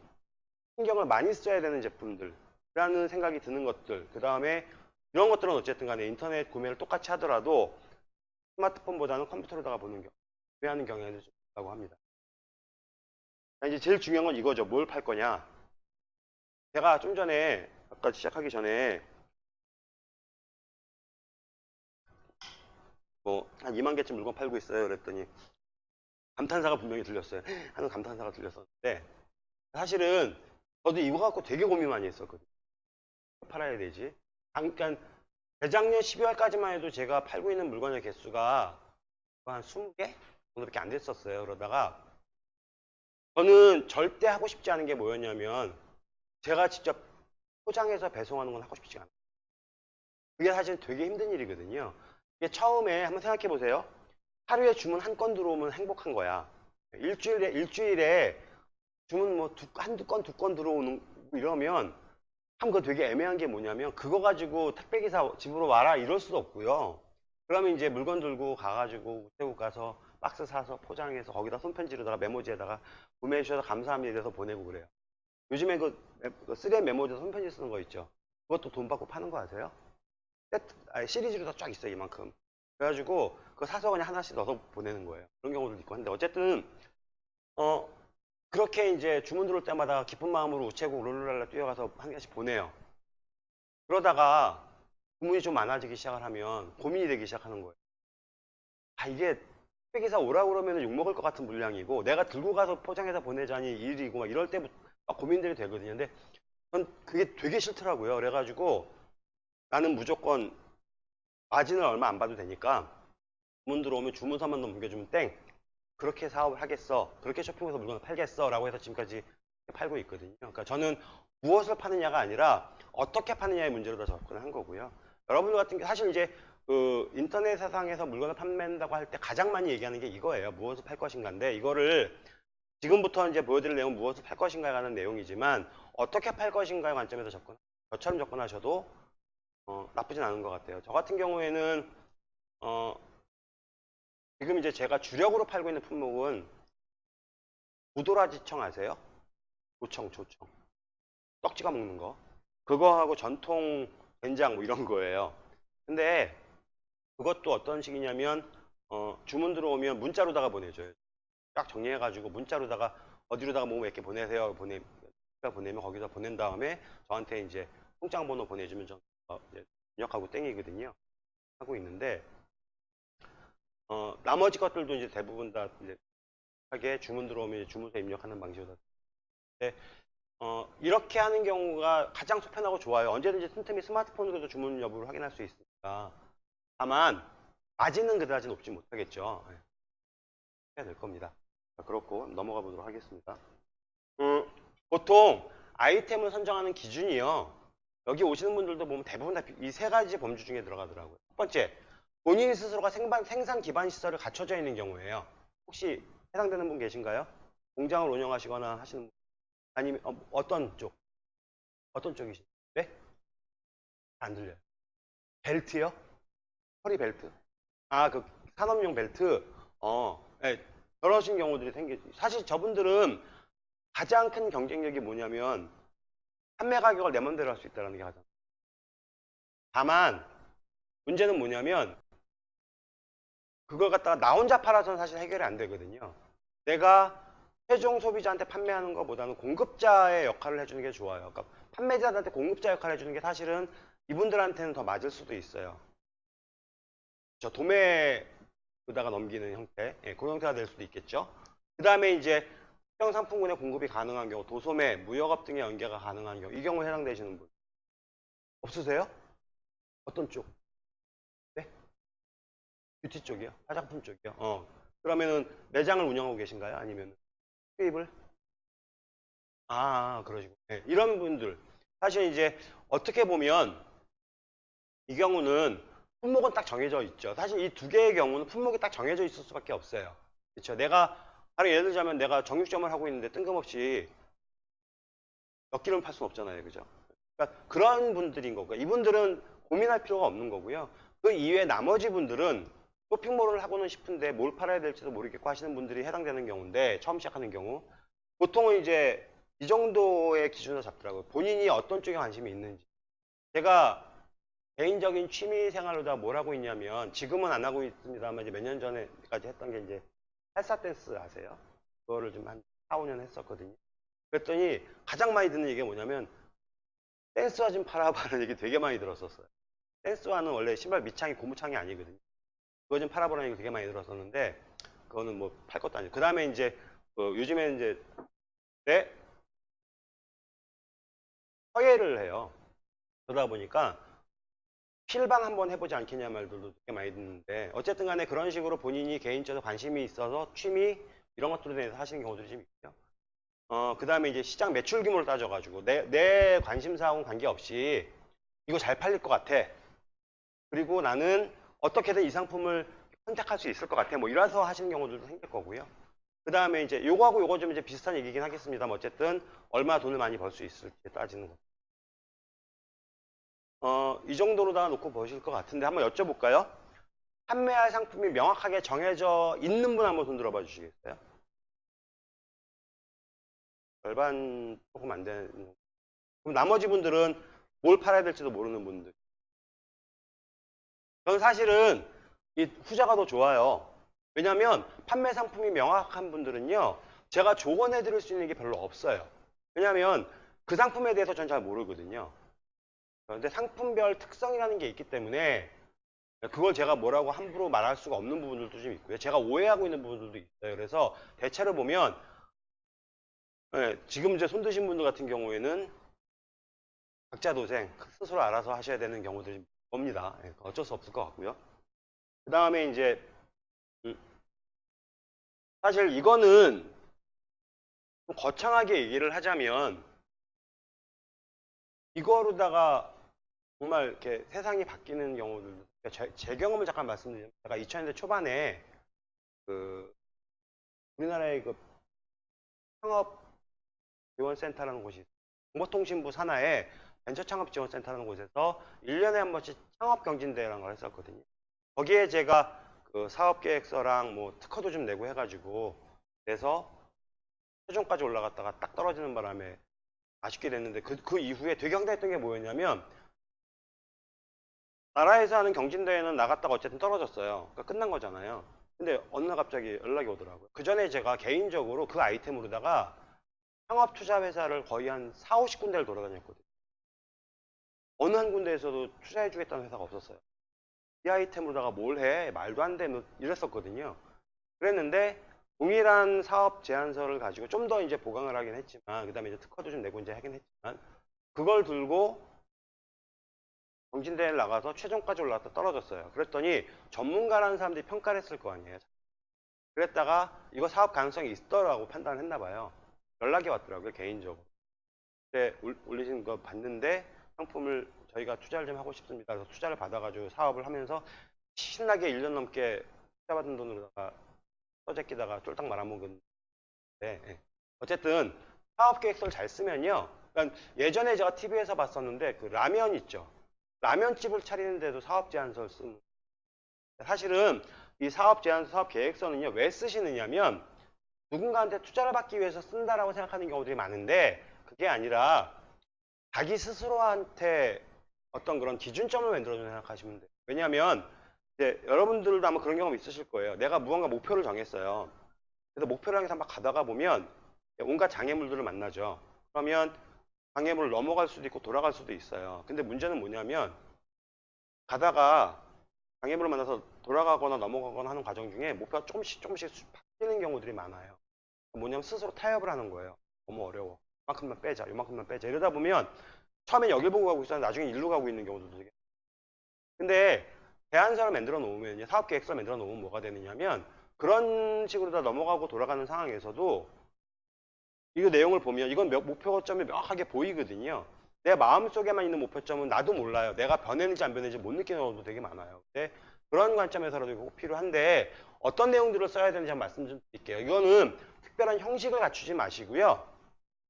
신경을 많이 써야 되는 제품들이라는 생각이 드는 것들 그 다음에 이런 것들은 어쨌든 간에 인터넷 구매를 똑같이 하더라도 스마트폰보다는 컴퓨터로다가 보는 경우 구매하는 경향이 좀 있다고 합니다. 자, 이제 제일 중요한 건 이거죠. 뭘 팔 거냐. 제가 좀 전에 아까 시작하기 전에 뭐 한 2만 개쯤 물건 팔고 있어요. 그랬더니 감탄사가 분명히 들렸어요. 하는 감탄사가 들렸었는데 사실은 저도 이거 갖고 되게 고민 많이 했었거든요. 팔아야 되지. 잠깐 재작년 12월까지만 해도 제가 팔고 있는 물건의 개수가 한 20개 정도밖에 안 됐었어요. 그러다가 저는 절대 하고 싶지 않은 게 뭐였냐면 제가 직접 포장해서 배송하는 건 하고 싶지 않아요. 그게 사실 되게 힘든 일이거든요. 이게 처음에 한번 생각해 보세요. 하루에 주문 한 건 들어오면 행복한 거야. 일주일에 일주일에 주문 뭐 두, 한두 건, 두 건 들어오는 이러면 참 그거 되게 애매한 게 뭐냐면 그거 가지고 택배 기사 집으로 와라 이럴 수도 없고요. 그러면 이제 물건 들고 가가지고 우체국 가서 박스 사서 포장해서 거기다 손편지로다가 메모지에다가 구매해 주셔서 감사합니다 이래서 보내고 그래요. 요즘에 그, 메- 그 3M 메모지에 손편지 쓰는 거 있죠. 그것도 돈 받고 파는 거 아세요? 세트, 아니, 시리즈로 다 쫙 있어요 이만큼. 그래가지고 그거 사서 그냥 하나씩 넣어서 보내는 거예요. 그런 경우도 있고 한데 어쨌든 어 그렇게 이제 주문 들어올 때마다 기쁜 마음으로 우체국 룰루랄라 뛰어가서 한 개씩 보내요. 그러다가 주문이 좀 많아지기 시작을 하면 고민이 되기 시작하는 거예요. 아 이게 택배기사 오라고 그러면 욕먹을 것 같은 물량이고 내가 들고 가서 포장해서 보내자니 일이고 막 이럴 때부터 막 고민들이 되거든요. 근데 전 그게 되게 싫더라고요. 그래가지고 나는 무조건 마진을 얼마 안 봐도 되니까 주문 들어오면 주문서만 넘겨주면 땡 그렇게 사업을 하겠어 그렇게 쇼핑해서 물건을 팔겠어 라고 해서 지금까지 팔고 있거든요 그러니까 저는 무엇을 파느냐가 아니라 어떻게 파느냐의 문제로 다 접근을 한 거고요 여러분들 같은 게 사실 이제 그 인터넷 세상에서 물건을 판매한다고 할 때 가장 많이 얘기하는 게 이거예요 무엇을 팔 것인가인데 이거를 지금부터 이제 보여드릴 내용은 무엇을 팔 것인가에 관한 내용이지만 어떻게 팔 것인가의 관점에서 접근 저처럼 접근하셔도 어, 나쁘진 않은 것 같아요. 저 같은 경우에는 어, 지금 이제 제가 주력으로 팔고 있는 품목은 무도라지청 아세요? 조청, 조청. 떡 찍어 먹는 거. 그거하고 전통 된장 뭐 이런 거예요. 근데 그것도 어떤 식이냐면 어, 주문 들어오면 문자로다가 보내줘요. 딱 정리해가지고 문자로다가 어디로다가 뭐몇개 보내세요. 보내 보내면 거기서 보낸 다음에 저한테 이제 통장 번호 보내주면 전 어, 입력하고 땡이거든요. 하고 있는데 어, 나머지 것들도 이제 대부분 다 이제 하게 주문 들어오면 주문서 입력하는 방식으로 네, 어, 이렇게 하는 경우가 가장 속편하고 좋아요. 언제든지 틈틈이 스마트폰으로도 주문 여부를 확인할 수 있으니까. 다만 마진은 그다지 높지 못하겠죠. 네. 해야 될 겁니다. 자, 그렇고 넘어가 보도록 하겠습니다. 음, 보통 아이템을 선정하는 기준이요. 여기 오시는 분들도 보면 대부분 다 이 세 가지 범주 중에 들어가더라고요. 첫 번째, 본인 스스로가 생반, 생산 기반 시설을 갖춰져 있는 경우에요. 혹시 해당되는 분 계신가요? 공장을 운영하시거나 하시는 분? 아니면 어, 떤 쪽? 어떤 쪽이신가요? 네? 안 들려요. 벨트요? 허리 벨트? 아, 그 산업용 벨트? 어, 네, 그러신 경우들이 생기, 사실 저분들은 가장 큰 경쟁력이 뭐냐면 판매 가격을 내 맘대로 할 수 있다는 게 가장. 다만 문제는 뭐냐면 그걸 갖다가 나 혼자 팔아서는 사실 해결이 안 되거든요. 내가 최종 소비자한테 판매하는 것보다는 공급자의 역할을 해주는 게 좋아요. 그러니까 판매자한테 공급자 역할을 해주는 게 사실은 이분들한테는 더 맞을 수도 있어요. 저 도매에다가 넘기는 형태, 예, 그 형태가 될 수도 있겠죠. 그 다음에 이제 특정 상품군의 공급이 가능한 경우, 도소매, 무역업 등의 연계가 가능한 경우, 이 경우에 해당되시는 분 없으세요? 어떤 쪽? 네? 뷰티 쪽이요? 화장품 쪽이요? 어. 그러면은 매장을 운영하고 계신가요? 아니면 수입을? 아, 그러시고. 네, 이런 분들. 사실 이제 어떻게 보면 이 경우는 품목은 딱 정해져 있죠. 사실 이 두 개의 경우는 품목이 딱 정해져 있을 수밖에 없어요. 그렇죠. 내가 바로 예를 들자면 내가 정육점을 하고 있는데 뜬금없이 몇 개를 팔 수는 없잖아요. 그죠? 그러니까 그런 분들인 거고요. 이분들은 고민할 필요가 없는 거고요. 그 이외에 나머지 분들은 쇼핑몰을 하고는 싶은데 뭘 팔아야 될지도 모르겠고 하시는 분들이 해당되는 경우인데 처음 시작하는 경우 보통은 이제 이 정도의 기준을 잡더라고요. 본인이 어떤 쪽에 관심이 있는지. 제가 개인적인 취미 생활로 다 뭘 하고 있냐면 지금은 안 하고 있습니다만 이제 몇 년 전에까지 했던 게 이제 살사 댄스 아세요? 그거를 좀 한 4, 5년 했었거든요. 그랬더니 가장 많이 듣는 얘기가 뭐냐면 댄스화 좀 팔아봐라는 얘기 되게 많이 들었었어요. 댄스화는 원래 신발 밑창이 고무창이 아니거든요. 그거 좀 팔아보라는 얘기 되게 많이 들었었는데 그거는 뭐 팔 것도 아니고 그 다음에 이제 그 요즘에 이제 내 서예를 해요. 그러다 보니까 필방 한번 해보지 않겠냐 말들도 되게 많이 듣는데 어쨌든 간에 그런 식으로 본인이 개인적으로 관심이 있어서 취미 이런 것들에 대해서 하시는 경우들이 좀 있고요. 어, 그 다음에 이제 시장 매출 규모를 따져가지고 내, 내 관심사하고는 관계없이 이거 잘 팔릴 것 같아. 그리고 나는 어떻게든 이 상품을 선택할 수 있을 것 같아. 뭐 이래서 하시는 경우들도 생길 거고요. 그 다음에 이제 요거하고 요거 좀 이제 비슷한 얘기긴 하겠습니다만 어쨌든 얼마 돈을 많이 벌 수 있을지 따지는 거. 어, 이 정도로다가 놓고 보실 것 같은데 한번 여쭤볼까요? 판매할 상품이 명확하게 정해져 있는 분 한번 손 들어봐 주시겠어요? 절반 조금 안 되는. 그럼 나머지 분들은 뭘 팔아야 될지도 모르는 분들. 저는 사실은 이 후자가 더 좋아요. 왜냐하면 판매 상품이 명확한 분들은요, 제가 조언해 드릴 수 있는 게 별로 없어요. 왜냐하면 그 상품에 대해서 전 잘 모르거든요. 그런데 상품별 특성이라는 게 있기 때문에 그걸 제가 뭐라고 함부로 말할 수가 없는 부분들도 좀 있고요. 제가 오해하고 있는 부분들도 있어요. 그래서 대체로 보면 예, 지금 이제 손 드신 분들 같은 경우에는 각자 도생 스스로 알아서 하셔야 되는 경우들이 옵니다. 예, 어쩔 수 없을 것 같고요. 그 다음에 이제 음, 사실 이거는 좀 거창하게 얘기를 하자면 이거로다가 정말 이렇게 세상이 바뀌는 경우들 제, 제 경험을 잠깐 말씀드리면 제가 2000년대 초반에 그 우리나라의 그 창업 지원센터라는 곳이. 정보통신부 산하에 벤처창업지원센터라는 곳에서 1년에 한 번씩 창업경진대회라는 걸 했었거든요. 거기에 제가 그 사업계획서랑 뭐 특허도 좀 내고 해가지고 그래서 최종까지 올라갔다가 딱 떨어지는 바람에 아쉽게 됐는데 그, 그 이후에 되게 황당했던 게 뭐였냐면 나라에서 하는 경진대회는 나갔다가 어쨌든 떨어졌어요. 그러니까 끝난 거잖아요. 근데 어느 날 갑자기 연락이 오더라고요. 그 전에 제가 개인적으로 그 아이템으로다가 창업 투자 회사를 거의 한 4, 50군데를 돌아다녔거든요. 어느 한 군데에서도 투자해 주겠다는 회사가 없었어요. 이 아이템으로다가 뭘 해? 말도 안 돼. 뭐 이랬었거든요. 그랬는데 동일한 사업 제안서를 가지고 좀 더 이제 보강을 하긴 했지만 그 다음에 이제 특허도 좀 내고 이제 하긴 했지만 그걸 들고 경진대회를 나가서 최종까지 올라갔다 떨어졌어요. 그랬더니 전문가라는 사람들이 평가를 했을 거 아니에요. 그랬다가 이거 사업 가능성이 있더라고 판단을 했나 봐요. 연락이 왔더라고요, 개인적으로. 그때 올- 올리신 거 봤는데 상품을 저희가 투자를 좀 하고 싶습니다. 그래서 투자를 받아가지고 사업을 하면서 신나게 1년 넘게 투자 받은 돈으로다가 떠제끼다가 쫄딱 말아먹은 데 예. 어쨌든 사업 계획서를 잘 쓰면요. 그러니까 예전에 제가 TV에서 봤었는데 그 라면 있죠. 라면집을 차리는데도 사업 제안서를 쓰는 사실은 이 사업 제안서, 사업 계획서는요. 왜 쓰시느냐면 누군가한테 투자를 받기 위해서 쓴다라고 생각하는 경우들이 많은데 그게 아니라 자기 스스로한테 어떤 그런 기준점을 만들어주는 생각하시면 돼요. 왜냐하면 이제 여러분들도 아마 그런 경험 있으실 거예요. 내가 무언가 목표를 정했어요. 그래서 목표를 향해서 막 가다가 보면 온갖 장애물들을 만나죠. 그러면 장애물을 넘어갈 수도 있고 돌아갈 수도 있어요. 근데 문제는 뭐냐면 가다가 장애물을 만나서 돌아가거나 넘어가거나 하는 과정 중에 목표가 조금씩 조금씩 바뀌는 경우들이 많아요. 뭐냐면 스스로 타협을 하는 거예요. 너무 어려워. 이만큼만 빼자, 이만큼만 빼자. 이러다 보면 처음엔 여길 보고 가고 있었는데 나중에 일로 가고 있는 경우도 되게. 근데 대안서를 만들어 놓으면 사업 계획서를 만들어 놓으면 뭐가 되느냐면 그런 식으로 다 넘어가고 돌아가는 상황에서도 이거 내용을 보면 이건 몇- 목표점이 명확하게 보이거든요. 내 마음속에만 있는 목표점은 나도 몰라요. 내가 변했는지 안 변했는지 못 느끼는 경우도 되게 많아요. 근데 그런 관점에서라도 꼭 필요한데 어떤 내용들을 써야 되는지 한번 말씀 좀 드릴게요. 이거는 특별한 형식을 갖추지 마시고요.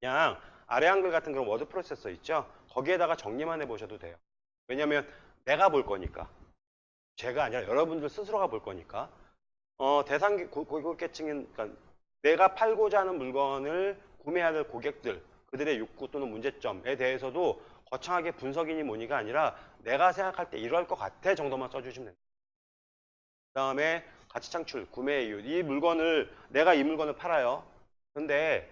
그냥 아래 한글 같은 그런 워드 프로세서 있죠? 거기에다가 정리만 해보셔도 돼요. 왜냐면 내가 볼 거니까. 제가 아니라 여러분들 스스로가 볼 거니까. 어, 대상 고- 고객계층인, 그러니까 내가 팔고자 하는 물건을 구매해야 될 고객들, 그들의 욕구 또는 문제점에 대해서도 거창하게 분석이니 뭐니가 아니라 내가 생각할 때 이럴 것 같아 정도만 써주시면 됩니다. 그 다음에 가치 창출, 구매 이유. 이 물건을, 내가 이 물건을 팔아요. 근데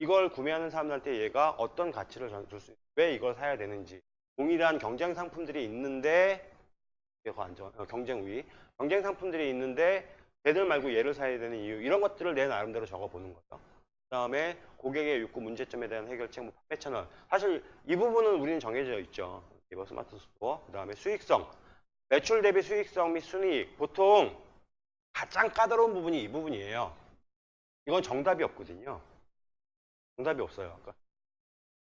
이걸 구매하는 사람들한테 얘가 어떤 가치를 줄 수, 왜 이걸 사야 되는지. 동일한 경쟁 상품들이 있는데 더 안전, 어, 경쟁 우위, 경쟁 상품들이 있는데 걔들 말고 얘를 사야 되는 이유 이런 것들을 내 나름대로 적어보는 거죠. 그다음에 고객의 욕구 문제점에 대한 해결책, 뭐 판매 채널. 사실 이 부분은 우리는 정해져 있죠. 네이버 스마트 스토어. 그다음에 수익성, 매출 대비 수익성 및 순이익. 보통 가장 까다로운 부분이 이 부분이에요. 이건 정답이 없거든요. 정답이 없어요. 그러니까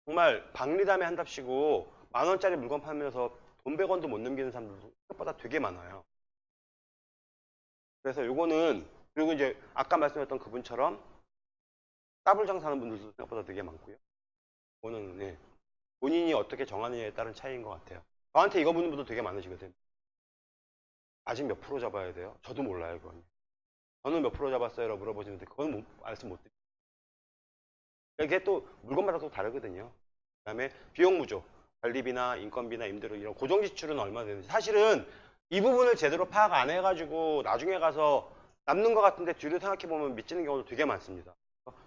정말 박리다매 한답시고 만 원짜리 물건 팔면서 돈 100원도 못 남기는 사람들도 생각보다 되게 많아요. 그래서 요거는 그리고 이제 아까 말씀했던 그분처럼 더블 장사하는 분들도 생각보다 되게 많고요. 이거는 네, 본인이 어떻게 정하느냐에 따른 차이인 것 같아요. 저한테 이거 묻는 분도 되게 많으시거든요. 아직 몇 프로 잡아야 돼요? 저도 몰라요, 그건. 저는 몇 프로 잡았어요? 라고 물어보시는데 그건 못, 말씀 못 드려요. 이게 또 물건마다 또 다르거든요. 그 다음에 비용 무조, 관리비나 인건비나 임대료 이런 고정 지출은 얼마 되는지 사실은 이 부분을 제대로 파악 안 해가지고 나중에 가서 남는 것 같은데 뒤로 생각해 보면 미치는 경우도 되게 많습니다.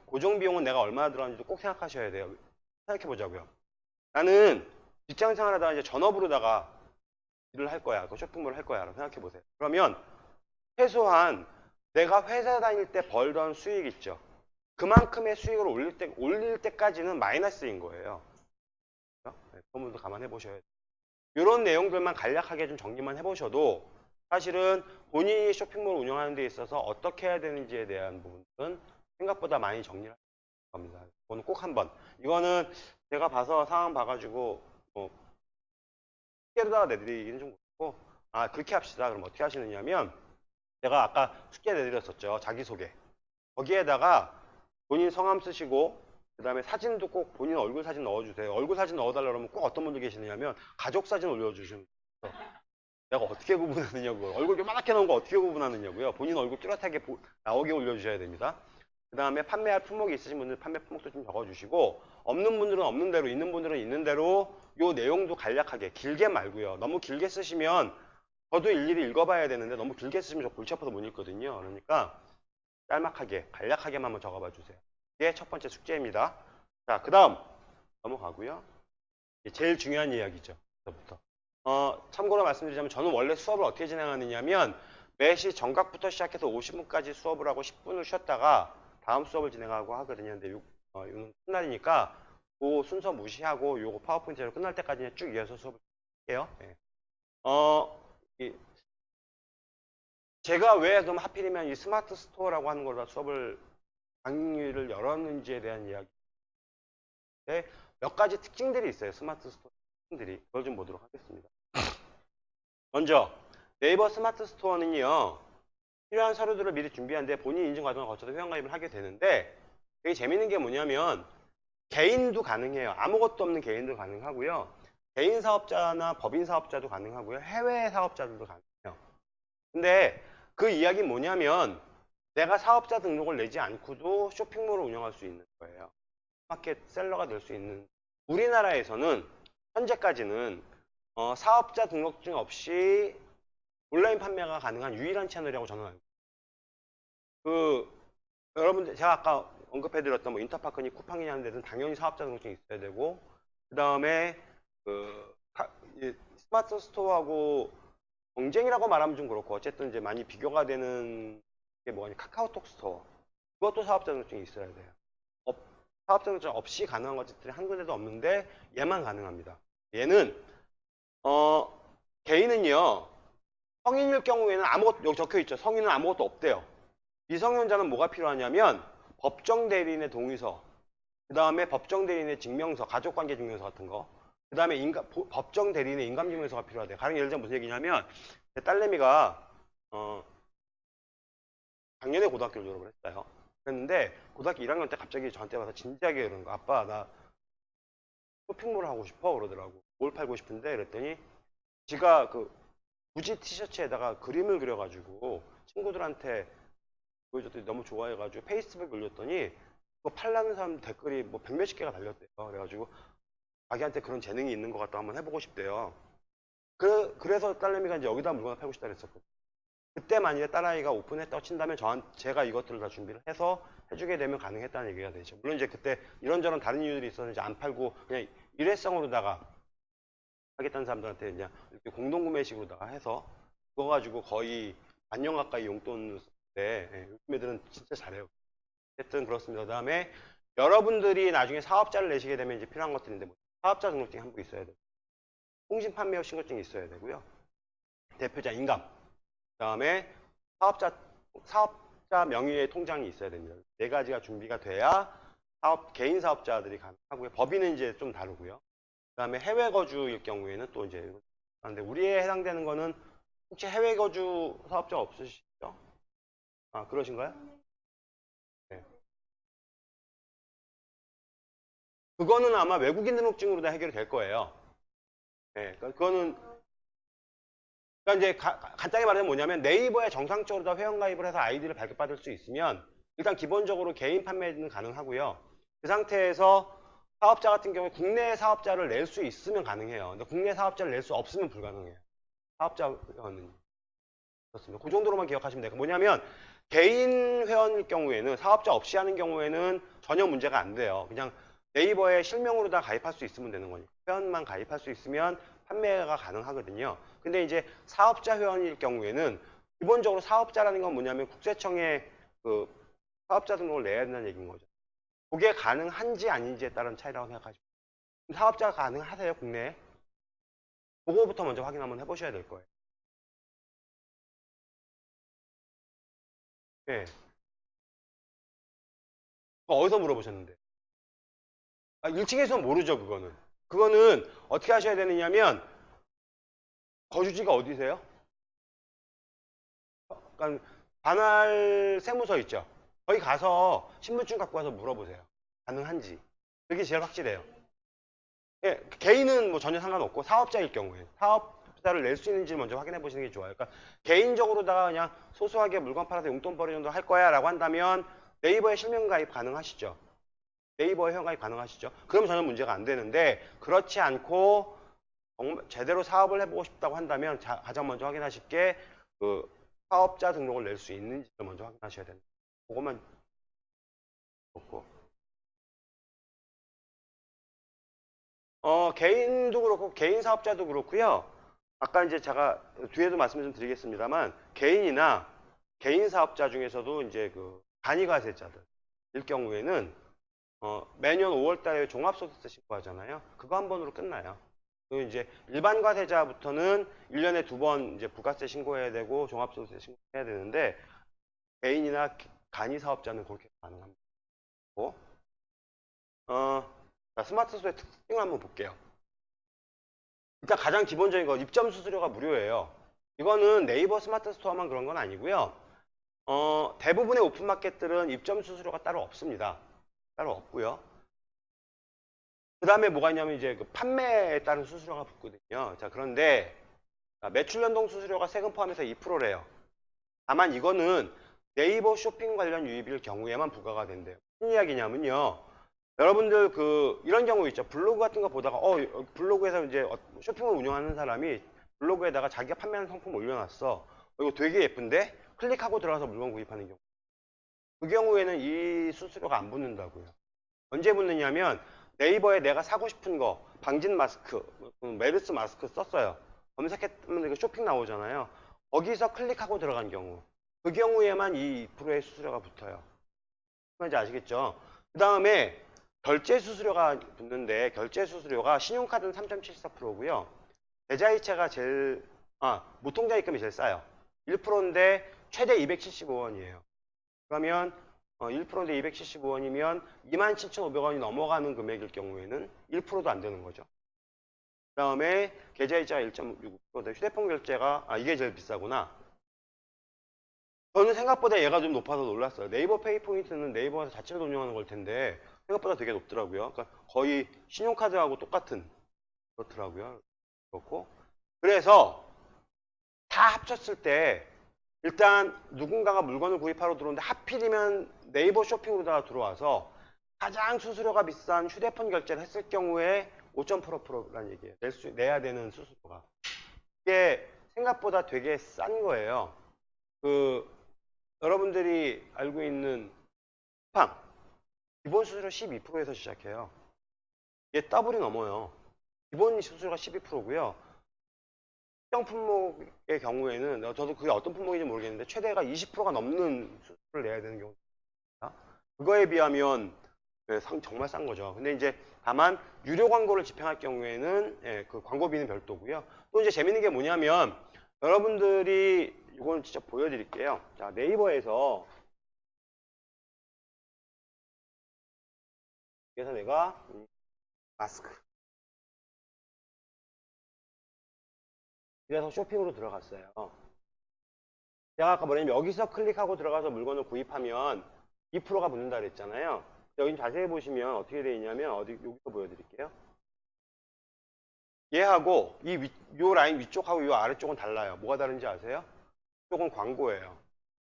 고정 비용은 내가 얼마나 들어가는지도 꼭 생각하셔야 돼요. 생각해 보자고요. 나는 직장 생활하다가 이제 전업으로다가 일을 할 거야. 그 쇼핑몰을 할 거야. 라고 생각해 보세요. 그러면 최소한 내가 회사 다닐 때 벌던 수익 있죠. 그만큼의 수익을 올릴 때, 올릴 때까지는 마이너스인 거예요. 그렇죠? 네, 그런 분도 감안해 보셔야 돼요. 이런 내용들만 간략하게 좀 정리만 해보셔도 사실은 본인이 쇼핑몰 운영하는 데 있어서 어떻게 해야 되는지에 대한 부분은 생각보다 많이 정리를 할 겁니다. 이거는 꼭 한번. 이거는 제가 봐서 상황 봐가지고 뭐 숙제로다가 내드리기는 좀 그렇고 아 그렇게 합시다. 그럼 어떻게 하시느냐면 제가 아까 숙제 내드렸었죠. 자기소개. 거기에다가 본인 성함 쓰시고 그 다음에 사진도 꼭 본인 얼굴 사진 넣어주세요. 얼굴 사진 넣어달라 그러면 꼭 어떤 분들 계시느냐면 가족 사진 올려주시면. 내가 어떻게 구분하느냐고요. 얼굴 요만하게 넣은 거 어떻게 구분하느냐고요. 본인 얼굴 뚜렷하게 보- 나오게 올려주셔야 됩니다. 그 다음에 판매할 품목이 있으신 분들 판매 품목도 좀 적어주시고 없는 분들은 없는 대로 있는 분들은 있는 대로 요 내용도 간략하게 길게 말고요. 너무 길게 쓰시면 저도 일일이 읽어봐야 되는데 너무 길게 쓰시면 저 골치 아파서 못 읽거든요. 그러니까 짤막하게 간략하게만 한번 적어봐 주세요. 이게 첫 번째 숙제입니다. 자, 그 다음 넘어가고요. 제일 중요한 이야기죠. 부터. 어, 참고로 말씀드리자면 저는 원래 수업을 어떻게 진행하느냐면 매시 정각부터 시작해서 50분까지 수업을 하고 10분을 쉬었다가 다음 수업을 진행하고 하거든요. 근데 요, 어, 이거는 첫날이니까 그 순서 무시하고 요거 파워포인트로 끝날 때까지 쭉 이어서 수업을 해요. 예. 어, 이, 제가 왜 그럼 하필이면 이 스마트 스토어라고 하는 걸로 수업을 강의를 열었는지에 대한 이야기. 네, 몇 가지 특징들이 있어요. 스마트 스토어 특징들이. 그걸 좀 보도록 하겠습니다. 먼저 네이버 스마트 스토어는요. 필요한 서류들을 미리 준비하는데 본인 인증 과정을 거쳐서 회원가입을 하게 되는데 되게 재밌는 게 뭐냐면 개인도 가능해요. 아무것도 없는 개인도 가능하고요. 개인 사업자나 법인 사업자도 가능하고요. 해외 사업자들도 가능해요. 근데 그 이야기는 뭐냐면 내가 사업자 등록을 내지 않고도 쇼핑몰을 운영할 수 있는 거예요. 마켓 셀러가 될 수 있는 우리나라에서는 현재까지는 어, 사업자 등록증 없이 온라인 판매가 가능한 유일한 채널이라고 저는 알고. 그 여러분들 제가 아까 언급해드렸던 뭐 인터파크니 쿠팡이냐 하는 데는 당연히 사업자 등록증이 있어야 되고 그 다음에 그 스마트 스토어하고 경쟁이라고 말하면 좀 그렇고 어쨌든 이제 많이 비교가 되는 게 뭐냐 카카오톡 스토어 그것도 사업자 등록증이 있어야 돼요. 없- 사업자 등록증 없이 가능한 것들이 한 군데도 없는데 얘만 가능합니다. 얘는 어 개인은요 성인일 경우에는 아무것도 여기 적혀 있죠. 성인은 아무것도 없대요. 미성년자는 뭐가 필요하냐면 법정 대리인의 동의서, 그 다음에 법정 대리인의 증명서, 가족관계 증명서 같은 거, 그 다음에 법정 대리인의 인감증명서가 필요하대요. 가령 예를 들면 무슨 얘기냐면 제 딸내미가 어, 작년에 고등학교를 졸업을 했어요. 그랬는데 고등학교 1학년 때 갑자기 저한테 와서 진지하게 그러는 거 아빠 나 쇼핑몰을 하고 싶어 그러더라고. 뭘 팔고 싶은데 그랬더니 지가 그 무지 티셔츠에다가 그림을 그려가지고 친구들한테 보여줬더니 너무 좋아해가지고 페이스북에 올렸더니 그거 팔라는 사람 댓글이 뭐 백몇십 개가 달렸대요. 그래가지고 자기한테 그런 재능이 있는 것 같다 한번 해보고 싶대요. 그, 그래서 딸내미가 이제 여기다 물건을 팔고 싶다 그랬었거든요. 그때 만약에 딸아이가 오픈했다고 친다면 저한 제가 이것들을 다 준비를 해서 해주게 되면 가능했다는 얘기가 되죠. 물론 이제 그때 이런저런 다른 이유들이 있었는지 안 팔고 그냥 일회성으로다가 하겠다는 사람들한테 그냥 이렇게 공동구매식으로다가 해서 그거 가지고 거의 반년 가까이 용돈을 쓰는데 예, 요즘 애들은 진짜 잘해요. 어쨌든 그렇습니다. 그 다음에 여러분들이 나중에 사업자를 내시게 되면 이제 필요한 것들인데 뭐 사업자 등록증이 한 부 있어야 되고 통신 판매업 신고증이 있어야 되고요. 대표자 인감 그 다음에 사업자 사업자 명의의 통장이 있어야 됩니다. 네 가지가 준비가 돼야 사업 개인 사업자들이 가능하고요. 법인은 이제 좀 다르고요. 그다음에 해외 거주일 경우에는 또 이제 그런데 우리에 해당되는 거는 혹시 해외 거주 사업자 없으시죠? 아 그러신가요? 네. 그거는 아마 외국인 등록증으로 다 해결이 될 거예요. 네, 그러니까 그거는 그러니까 이제 가- 가- 간단히 말하면 뭐냐면 네이버에 정상적으로 다 회원가입을 해서 아이디를 발급받을 수 있으면 일단 기본적으로 개인 판매는 가능하고요. 그 상태에서 사업자 같은 경우에 국내 사업자를 낼 수 있으면 가능해요. 근데 국내 사업자를 낼 수 없으면 불가능해요. 사업자 회원은 그렇습니다. 그 정도로만 기억하시면 돼요. 뭐냐면 개인 회원일 경우에는 사업자 없이 하는 경우에는 전혀 문제가 안 돼요. 그냥 네이버에 실명으로 다 가입할 수 있으면 되는 거니까 회원만 가입할 수 있으면 판매가 가능하거든요. 근데 이제 사업자 회원일 경우에는 기본적으로 사업자라는 건 뭐냐면 국세청에 그 사업자 등록을 내야 된다는 얘기인 거죠. 그게 가능한지 아닌지에 따른 차이라고 돼요. 사업자가 가능하세요, 국내에? 그거부터 먼저 확인 한번 해보셔야 될 거예요. 예. 그거 어디서 물어보셨는데? 아, 1층에서는 모르죠, 그거는. 그거는 어떻게 하셔야 되느냐면, 거주지가 어디세요? 그러니까 관할 세무서 있죠? 거기 가서 신분증 갖고 와서 물어보세요. 가능한지. 그게 제일 확실해요. 예, 개인은 뭐 전혀 상관없고 사업자일 경우에 사업자를 낼 수 있는지 먼저 확인해 보시는 게 좋아요. 그러니까 개인적으로다가 그냥 소소하게 물건 팔아서 용돈 벌이 정도 할 거야라고 한다면 네이버에 실명 가입 가능하시죠. 네이버에 회원 가입 가능하시죠. 그러면 전혀 문제가 안 되는데 그렇지 않고 제대로 사업을 해보고 싶다고 한다면 자- 가장 먼저 확인하실 게 그 사업자 등록을 낼 수 있는지를 먼저 확인하셔야 됩니다. 그것만 좋고. 어, 개인도 그렇고 개인 사업자도 그렇고요. 아까 이제 제가 뒤에도 말씀 좀 드리겠습니다만 개인이나 개인 사업자 중에서도 이제 그 간이가세자들 일 경우에는 어, 매년 5월 달에 종합소득세 신고하잖아요. 그거 한 번으로 끝나요. 그리고 이제 일반 과세자부터는 1년에 두 번 이제 부가세 신고해야 되고 종합소득세 신고해야 되는데 개인이나 간이 사업자는 그렇게 가능합니다. 어, 자, 스마트 스토어의 특징을 한번 볼게요. 일단 가장 기본적인 거 입점 수수료가 무료예요. 이거는 네이버 스마트 스토어만 그런 건 아니고요. 어, 대부분의 오픈마켓들은 입점 수수료가 따로 없습니다. 따로 없고요. 그 다음에 뭐가 있냐면 이제 그 판매에 따른 수수료가 붙거든요. 자, 그런데 자, 매출 연동 수수료가 세금 포함해서 2%래요. 다만 이거는 네이버 쇼핑 관련 유입일 경우에만 부과가 된대요. 무슨 이야기냐면요. 여러분들 그 이런 경우 있죠. 블로그 같은 거 보다가 어 블로그에서 이제 어, 쇼핑을 운영하는 사람이 블로그에다가 자기가 판매하는 상품 올려놨어. 어, 이거 되게 예쁜데 클릭하고 들어가서 물건 구입하는 경우. 그 경우에는 이 수수료가 안 붙는다고요. 언제 붙느냐면 네이버에 내가 사고 싶은 거 방진 마스크, 음, 메르스 마스크 썼어요. 검색했으면 쇼핑 나오잖아요. 거기서 클릭하고 들어간 경우. 그 경우에만 이 2%의 수수료가 붙어요. 뭔지 아시겠죠? 그 다음에 결제 수수료가 붙는데 결제 수수료가 신용카드는 3.74%고요. 계좌이체가 제일 아 무통장 입금이 제일 싸요. 1%인데 최대 275원이에요. 그러면 어, 1%인데 275원이면 27,500원이 넘어가는 금액일 경우에는 1%도 안 되는 거죠. 그 다음에 계좌이체가 1.65%인데 휴대폰 결제가 아 이게 제일 비싸구나. 저는 생각보다 얘가 좀 높아서 놀랐어요. 네이버 페이 포인트는 네이버에서 자체로 운영하는 걸 텐데 생각보다 되게 높더라고요. 그러니까 거의 신용카드하고 똑같은 그렇더라고요. 그렇고 그래서 다 합쳤을 때 일단 누군가가 물건을 구입하러 들어오는데 하필이면 네이버 쇼핑으로다가 들어와서 가장 수수료가 비싼 휴대폰 결제를 했을 경우에 5.8%라는 얘기예요. 낼 수, 내야 되는 수수료가. 이게 생각보다 되게 싼 거예요. 그 여러분들이 알고 있는 쿠팡 기본 수수료 12%에서 시작해요. 이게 더블이 넘어요. 기본 수수료가 12%고요. 특정 품목의 경우에는 어, 저도 그게 어떤 품목인지 모르겠는데 최대가 20%가 넘는 수수료를 내야 되는 경우가 있습니다. 그거에 비하면 예, 상- 정말 싼 거죠. 근데 이제 다만 유료 광고를 집행할 경우에는 예, 그 광고비는 별도고요. 또 이제 재밌는 게 뭐냐면 여러분들이 이건 진짜 보여드릴게요. 자 네이버에서 그래서 내가 음, 마스크 그래서 쇼핑으로 들어갔어요. 제가 아까 뭐냐면 여기서 클릭하고 들어가서 물건을 구입하면 2%가 붙는다 그랬잖아요. 여기 자세히 보시면 어떻게 되어 있냐면 어디 여기서 보여드릴게요. 얘하고 이 위, 요 라인 위쪽하고 요 아래쪽은 달라요. 뭐가 다른지 아세요? 이쪽은 광고예요.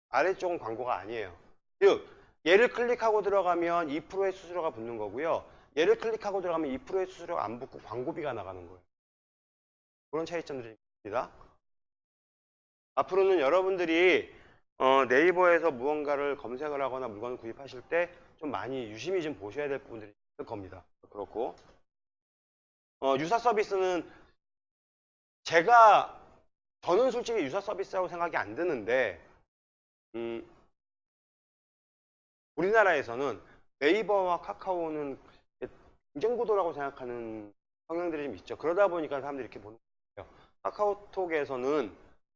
아래쪽은 광고가 아니에요. 즉 얘를 클릭하고 들어가면 2%의 수수료가 붙는 거고요. 얘를 클릭하고 들어가면 2%의 수수료가 안 붙고 광고비가 나가는 거예요. 그런 차이점들이 있습니다. 앞으로는 여러분들이 어, 네이버에서 무언가를 검색을 하거나 물건을 구입하실 때 좀 많이 유심히 좀 보셔야 될 부분들이 있을 겁니다. 그렇고 어, 유사 서비스는 제가 저는 솔직히 유사 서비스라고 생각이 안 드는데 음, 우리나라에서는 네이버와 카카오는 경쟁 구도라고 생각하는 성향들이 좀 있죠. 그러다 보니까 사람들이 이렇게 보는 거예요. 카카오톡에서는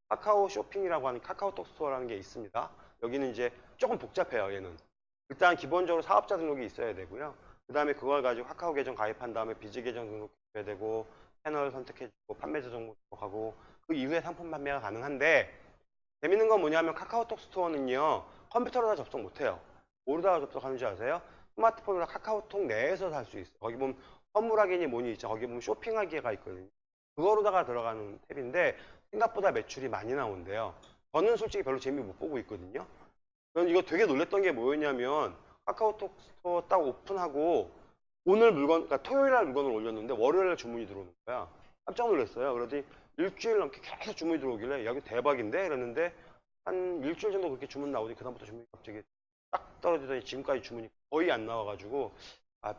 카카오 쇼핑이라고 하는 카카오톡 스토어라는 게 있습니다. 여기는 이제 조금 복잡해요. 얘는 일단 기본적으로 사업자 등록이 있어야 되고요. 그 다음에 그걸 가지고 카카오 계정 가입한 다음에 비즈 계정 등록해야 되고 채널 선택해주고 판매자 등록하고 그 이후에 상품 판매가 가능한데 재밌는 건 뭐냐면 카카오톡 스토어는요 컴퓨터로 다 접속 못해요. 뭐로다가 접속하는지 아세요? 스마트폰으로 카카오톡 내에서 살 수 있어요. 거기 보면 선물하기니 뭐니 있죠. 거기 보면 쇼핑하기가 있거든요. 그거로다가 들어가는 탭인데 생각보다 매출이 많이 나온대요. 저는 솔직히 별로 재미 못 보고 있거든요. 저는 이거 되게 놀랬던 게 뭐였냐면 카카오톡 스토어 딱 오픈하고 오늘 물건, 그러니까 토요일 날 물건을 올렸는데 월요일 날 주문이 들어오는 거야. 깜짝 놀랐어요. 그러더니 일주일 넘게 계속 주문이 들어오길래 여기 대박인데? 이랬는데 한 일주일 정도 그렇게 주문 나오더니 그다음부터 주문이 갑자기 딱 떨어지더니 지금까지 주문이 거의 안 나와가지고 아,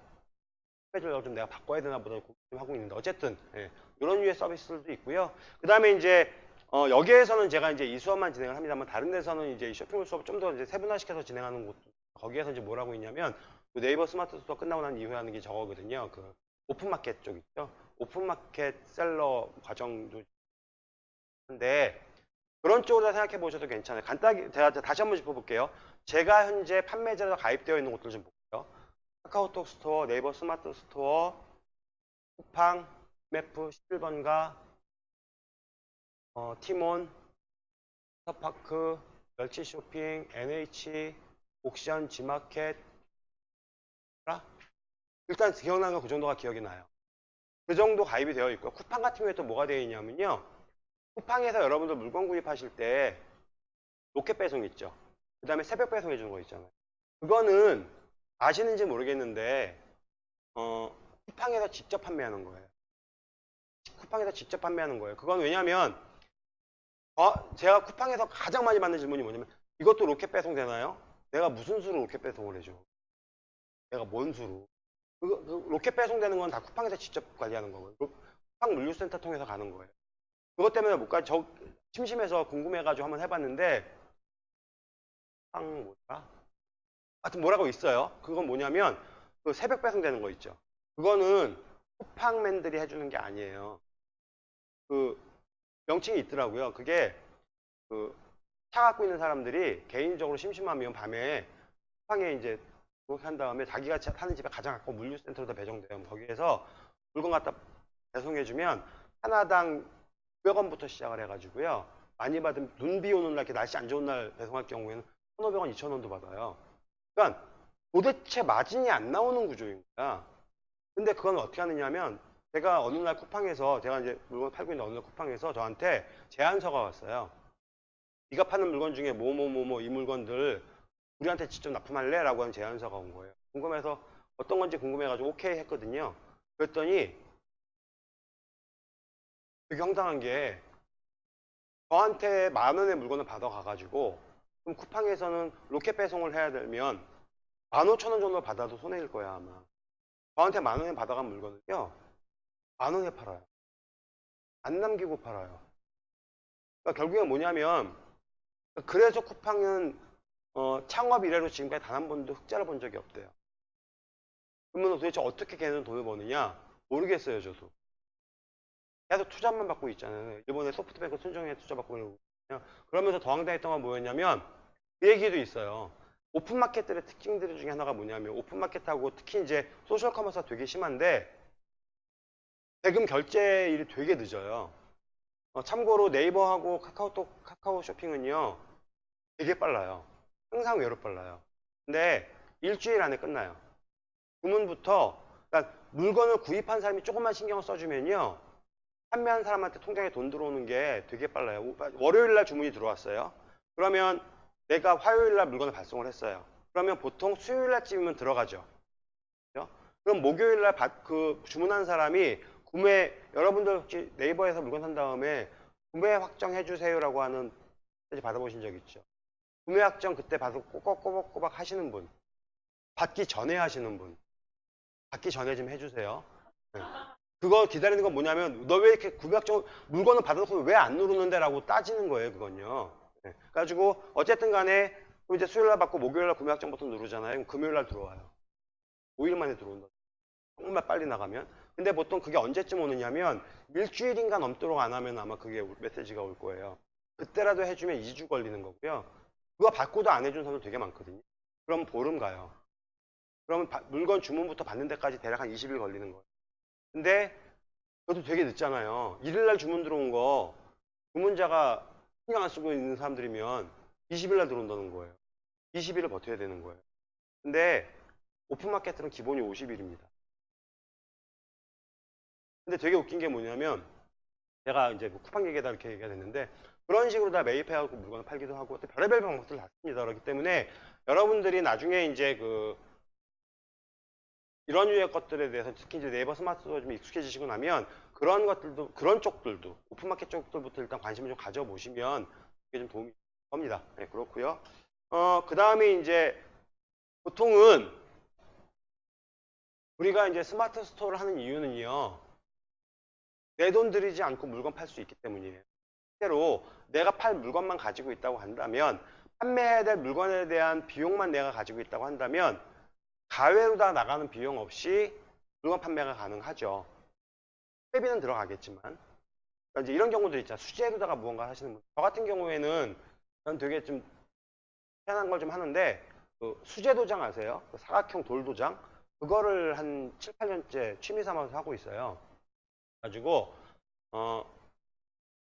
패배를 좀 내가 바꿔야 되나 보다 고민 좀 하고 있는데 어쨌든 예, 이런 유의 서비스들도 있고요. 그 다음에 이제 어, 여기에서는 제가 이제 이 수업만 진행을 합니다만 다른 데서는 이제 이 쇼핑몰 수업 좀 더 이제 세분화시켜서 진행하는 곳 거기에서 이제 뭘 하고 있냐면 그 네이버 스마트 스토어 끝나고 난 이후에 하는 게 저거거든요. 그 오픈마켓 쪽 있죠. 오픈마켓 셀러 과정도 한데 그런 쪽으로 생각해 보셔도 괜찮아요. 간단하게 제가 다시 한번 짚어볼게요. 제가 현재 판매자로 가입되어 있는 곳들 좀 볼게요. 카카오톡 스토어, 네이버 스마트 스토어, 쿠팡, 위메프, 11번가, 어, 티몬, 인터파크, 멸치 쇼핑, NH, 옥션, 지마켓, 라? 일단 기억나는 건 그 정도가 기억이 나요. 그 정도 가입이 되어 있고요. 쿠팡 같은 경우에 또 뭐가 되어 있냐면요. 쿠팡에서 여러분들 물건 구입하실 때 로켓 배송 있죠. 그 다음에 새벽 배송 해주는 거 있잖아요. 그거는 아시는지 모르겠는데 어, 쿠팡에서 직접 판매하는 거예요. 쿠팡에서 직접 판매하는 거예요. 그건 왜냐면 어, 제가 쿠팡에서 가장 많이 받는 질문이 뭐냐면 이것도 로켓 배송 되나요? 내가 무슨 수로 로켓 배송을 해줘? 내가 뭔 수로? 그 로켓 배송되는 건 다 쿠팡에서 직접 관리하는 거고요. 로- 쿠팡 물류센터 통해서 가는 거예요. 그것 때문에 못 가, 저 심심해서 궁금해가지고 한번 해봤는데 쿠팡 뭐더라? 하여튼 뭐라고 있어요. 그건 뭐냐면 그 새벽 배송되는 거 있죠. 그거는 쿠팡맨들이 해주는 게 아니에요. 그 명칭이 있더라고요. 그게 그 차 갖고 있는 사람들이 개인적으로 심심하면 밤에 쿠팡에 이제 그렇게 한 다음에 자기가 차- 사는 집에 가장 가까운 물류센터로 배정돼요. 거기에서 물건 갖다 배송해주면 하나당 900원부터 시작을 해가지고요. 많이 받으면 눈 비 오는 날, 날씨 안 좋은 날 배송할 경우에는 1,500원, 2,000원도 받아요. 그러니까 도대체 마진이 안 나오는 구조인 거야. 근데 그건 어떻게 하느냐면 제가 어느 날 쿠팡에서 제가 이제 물건 팔고 있는 어느 날 쿠팡에서 저한테 제안서가 왔어요. 네가 파는 물건 중에 뭐 뭐 뭐 뭐 이 물건들 우리한테 직접 납품할래? 라고 하는 제안서가 온 거예요. 궁금해서 어떤 건지 궁금해가지고 오케이 했거든요. 그랬더니 되게 황당한 게 저한테 만 원의 물건을 받아가가지고 그럼 쿠팡에서는 로켓 배송을 해야 되면 만 오천 원 정도 받아도 손해일 거야 아마. 저한테 만 원에 받아간 물건은요 만 원에 팔아요. 안 남기고 팔아요. 그러니까 결국엔 뭐냐면 그래서 쿠팡은 어, 창업 이래로 지금까지 단 한 번도 흑자를 본 적이 없대요. 그러면 도대체 어떻게 걔는 돈을 버느냐? 모르겠어요, 저도. 계속 투자만 받고 있잖아요. 일본의 소프트뱅크 손정의 투자 받고 그러고 있거든요. 그러면서 더 황당했던 건 뭐였냐면 그 얘기도 있어요. 오픈마켓들의 특징들 중에 하나가 뭐냐면 오픈마켓하고 특히 이제 소셜 커머스가 되게 심한데 대금 결제일이 되게 늦어요. 어, 참고로 네이버하고 카카오톡, 카카오 쇼핑은요 되게 빨라요. 항상 외로 빨라요. 근데 일주일 안에 끝나요. 주문부터 그러니까 물건을 구입한 사람이 조금만 신경을 써주면요 판매한 사람한테 통장에 돈 들어오는 게 되게 빨라요. 월요일 날 주문이 들어왔어요. 그러면 내가 화요일 날 물건을 발송을 했어요. 그러면 보통 수요일 날쯤이면 들어가죠. 그죠? 그럼 목요일 날 받- 그 주문한 사람이 구매 여러분들 혹시 네이버에서 물건 산 다음에 구매 확정해 주세요라고 하는 받아보신 적 있죠? 구매 확정 그때 받고 꼬박꼬박꼬박 하시는 분, 받기 전에 하시는 분, 받기 전에 좀 해주세요. 네. 그거 기다리는 건 뭐냐면 너 왜 이렇게 구매 확정 물건을 받아놓고 왜 안 누르는데 라고 따지는 거예요, 그건요. 네. 그래가지고 어쨌든 간에 이제 수요일 날 받고 목요일 날 구매 확정 버튼 누르잖아요. 그럼 금요일 날 들어와요. 5일 만에 들어온다. 정말 빨리 나가면. 근데 보통 그게 언제쯤 오느냐면 일주일인가 넘도록 안 하면 아마 그게 메시지가 올 거예요. 그때라도 해주면 2주 걸리는 거고요. 그거 받고도 안 해준 사람들 되게 많거든요. 그럼 보름 가요. 그러면 바- 물건 주문부터 받는 데까지 대략 한 20일 걸리는 거예요. 근데 그것도 되게 늦잖아요. 1일 날 주문 들어온 거 주문자가 신경 안 쓰고 있는 사람들이면 20일 날 들어온다는 거예요. 20일을 버텨야 되는 거예요. 근데 오픈마켓은 기본이 50일입니다. 근데 되게 웃긴 게 뭐냐면 제가 이제 뭐 쿠팡 얘기다 이렇게 얘기가 됐는데 그런 식으로 다 매입해갖고 물건을 팔기도 하고 또 별의별 방법들 다 씁니다. 그렇기 때문에 여러분들이 나중에 이제 그 이런 유의 것들에 대해서 특히 이제 네이버 스마트가 좀 익숙해지시고 나면 그런 것들도 그런 쪽들도 오픈마켓 쪽들부터 일단 관심을 좀 가져보시면 그게 좀 도움이 될 겁니다. 네, 그렇고요. 어, 그 다음에 이제 보통은 우리가 이제 스마트 스토어를 하는 이유는요. 내 돈 들이지 않고 물건 팔 수 있기 때문이에요. 실제로 내가 팔 물건만 가지고 있다고 한다면 판매해야 될 물건에 대한 비용만 내가 가지고 있다고 한다면 가외로 다 나가는 비용 없이 물건 판매가 가능하죠. 회비는 들어가겠지만 그러니까 이제 이런 경우들 있잖아요. 수제로다가 무언가 하시는 분. 저 같은 경우에는 전 되게 좀 희한한 걸 좀 하는데 그 수제 도장 아세요? 그 사각형 돌 도장 그거를 한 7, 8년째 취미 삼아서 하고 있어요. 가지고 어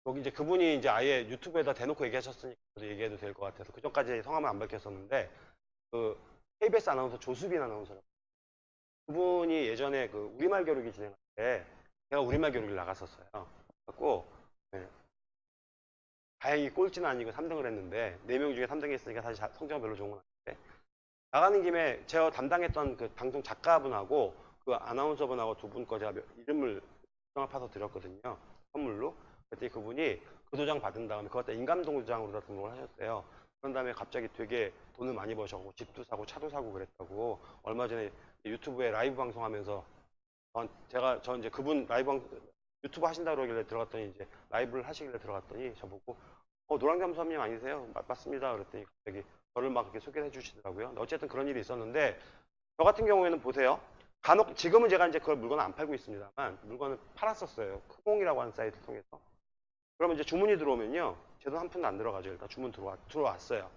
여기 이제 그분이 이제 아예 유튜브에다 대놓고 얘기하셨으니까 얘기해도 될 것 같아서 그 전까지 성함을 안 밝혔었는데 그 KBS 아나운서 조수빈 아나운서 그분이 예전에 그 우리말 교육이 진행할 때 제가 우리말 교육을 나갔었어요. 그래갖고 네. 다행히 꼴찌는 아니고 3등을 했는데 4명 중에 3등 했으니까 사실 자- 성적은 별로 좋은 건 아닌데 나가는 김에 제가 담당했던 그 방송 작가분하고 그 아나운서분하고 두 분 거 제가 몇- 이름을 합해서 드렸거든요. 선물로. 그랬더니 그분이 그 도장 받은 다음에 그것 다 인감동 도장으로 다 등록을 하셨대요. 그런 다음에 갑자기 되게 돈을 많이 버셔고 집도 사고 차도 사고 그랬다고 얼마 전에 유튜브에 라이브 방송하면서 전- 제가 저 이제 그분 라이브 방 유튜브 하신다고 그러길래 들어갔더니 이제 라이브를 하시길래 들어갔더니 저보고 어 노랑잠수님 아니세요? 맞, 맞습니다. 그랬더니 갑자기 저를 막 이렇게 소개해 주시더라고요. 어쨌든 그런 일이 있었는데 저 같은 경우에는 보세요. 간혹 지금은 제가 이제 그걸 물건을 안 팔고 있습니다만 물건을 팔았었어요. 크몽이라고 하는 사이트를 통해서. 그러면 이제 주문이 들어오면요. 제 돈 한 푼도 안 들어가죠. 일단 주문 들어와, 들어왔어요.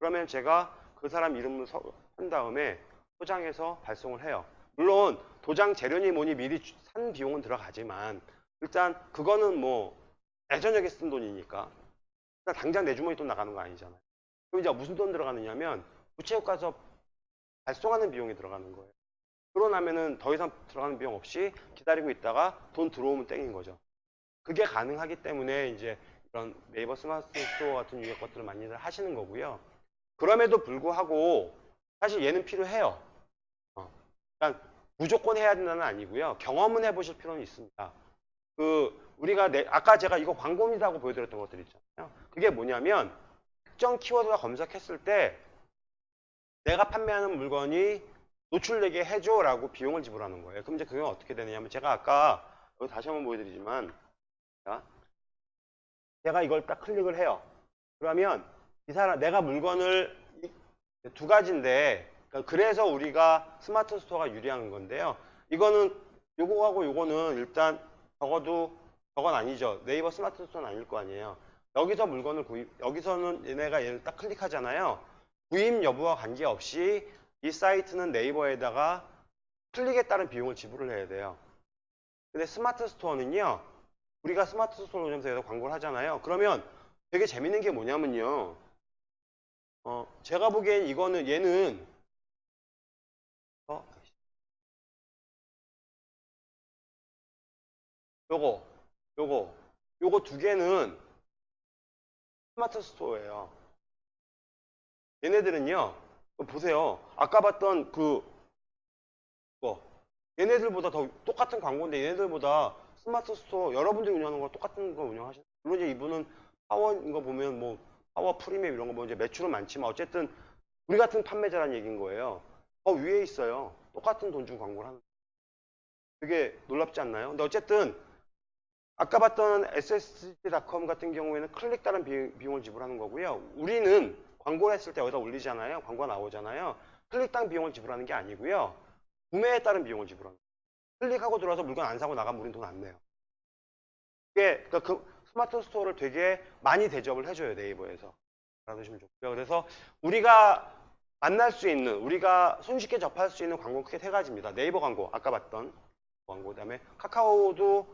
그러면 제가 그 사람 이름을 서- 한 다음에 포장해서 발송을 해요. 물론 도장 재료니 뭐니 미리 주- 산 비용은 들어가지만 일단 그거는 뭐 예전역에 쓴 돈이니까 일단 당장 내 주머니 돈 나가는 거 아니잖아요. 그럼 이제 무슨 돈 들어가느냐면 우체국 가서 발송하는 비용이 들어가는 거예요. 그러고 나면은 더 이상 들어가는 비용 없이 기다리고 있다가 돈 들어오면 땡인 거죠. 그게 가능하기 때문에 이제 이런 네이버 스마트 스토어 같은 유의 것들을 많이들 하시는 거고요. 그럼에도 불구하고 사실 얘는 필요해요. 어. 그러니까 무조건 해야 된다는 아니고요. 경험은 해보실 필요는 있습니다. 그 우리가 내- 아까 제가 이거 광고입니다고 보여드렸던 것들 있잖아요. 그게 뭐냐면 특정 키워드가 검색했을 때 내가 판매하는 물건이 노출되게 해줘라고 비용을 지불하는 거예요. 그럼 이제 그게 어떻게 되느냐면 제가 아까 다시 한번 보여드리지만 자, 제가 이걸 딱 클릭을 해요. 그러면 이 사람 내가 물건을 이- 두 가지인데 그러니까 그래서 우리가 스마트 스토어가 유리한 건데요. 이거는 요거하고 요거는 일단 적어도 저건 아니죠. 네이버 스마트 스토어는 아닐 거 아니에요. 여기서 물건을 구입 여기서는 얘네가 얘를 딱 클릭하잖아요. 구입 여부와 관계없이 이 사이트는 네이버에다가 클릭에 따른 비용을 지불을 해야 돼요. 근데 스마트 스토어는요. 우리가 스마트 스토어 노점사에서 광고를 하잖아요. 그러면 되게 재밌는 게 뭐냐면요. 어, 제가 보기엔 이거는 얘는 어, 요거, 요거, 요거 두 개는 스마트 스토어예요. 얘네들은요, 보세요. 아까 봤던 그, 뭐, 얘네들보다 더 똑같은 광고인데 얘네들보다 스마트 스토어 여러분들이 운영하는 거 똑같은 거 운영하시는 물론 이제 이분은 파워인 거 보면 뭐 파워 프리미엄 이런 거 보면 이제 매출은 많지만 어쨌든 우리 같은 판매자라는 얘기인 거예요. 더 위에 있어요. 똑같은 돈 주고 광고를 하는. 되게 놀랍지 않나요? 근데 어쨌든 아까 봤던 ssg.com 같은 경우에는 클릭 비- 비용을 지불하는 거고요. 우리는 광고를 했을 때 여기다 올리잖아요. 광고가 나오잖아요. 클릭 따른 비용을 지불하는 게 아니고요. 구매에 따른 비용을 지불하는 거예요. 클릭하고 들어와서 물건 안 사고 나가면 우리는 돈안 내요. 그게 그러니까 그 스마트 스토어를 되게 많이 대접을 해줘요 네이버에서. 알아두시면 좋고요. 그래서 우리가 만날 수 있는 우리가 손쉽게 접할 수 있는 광고 크게 세 가지입니다. 네이버 광고 아까 봤던 광고 그다음에 카카오도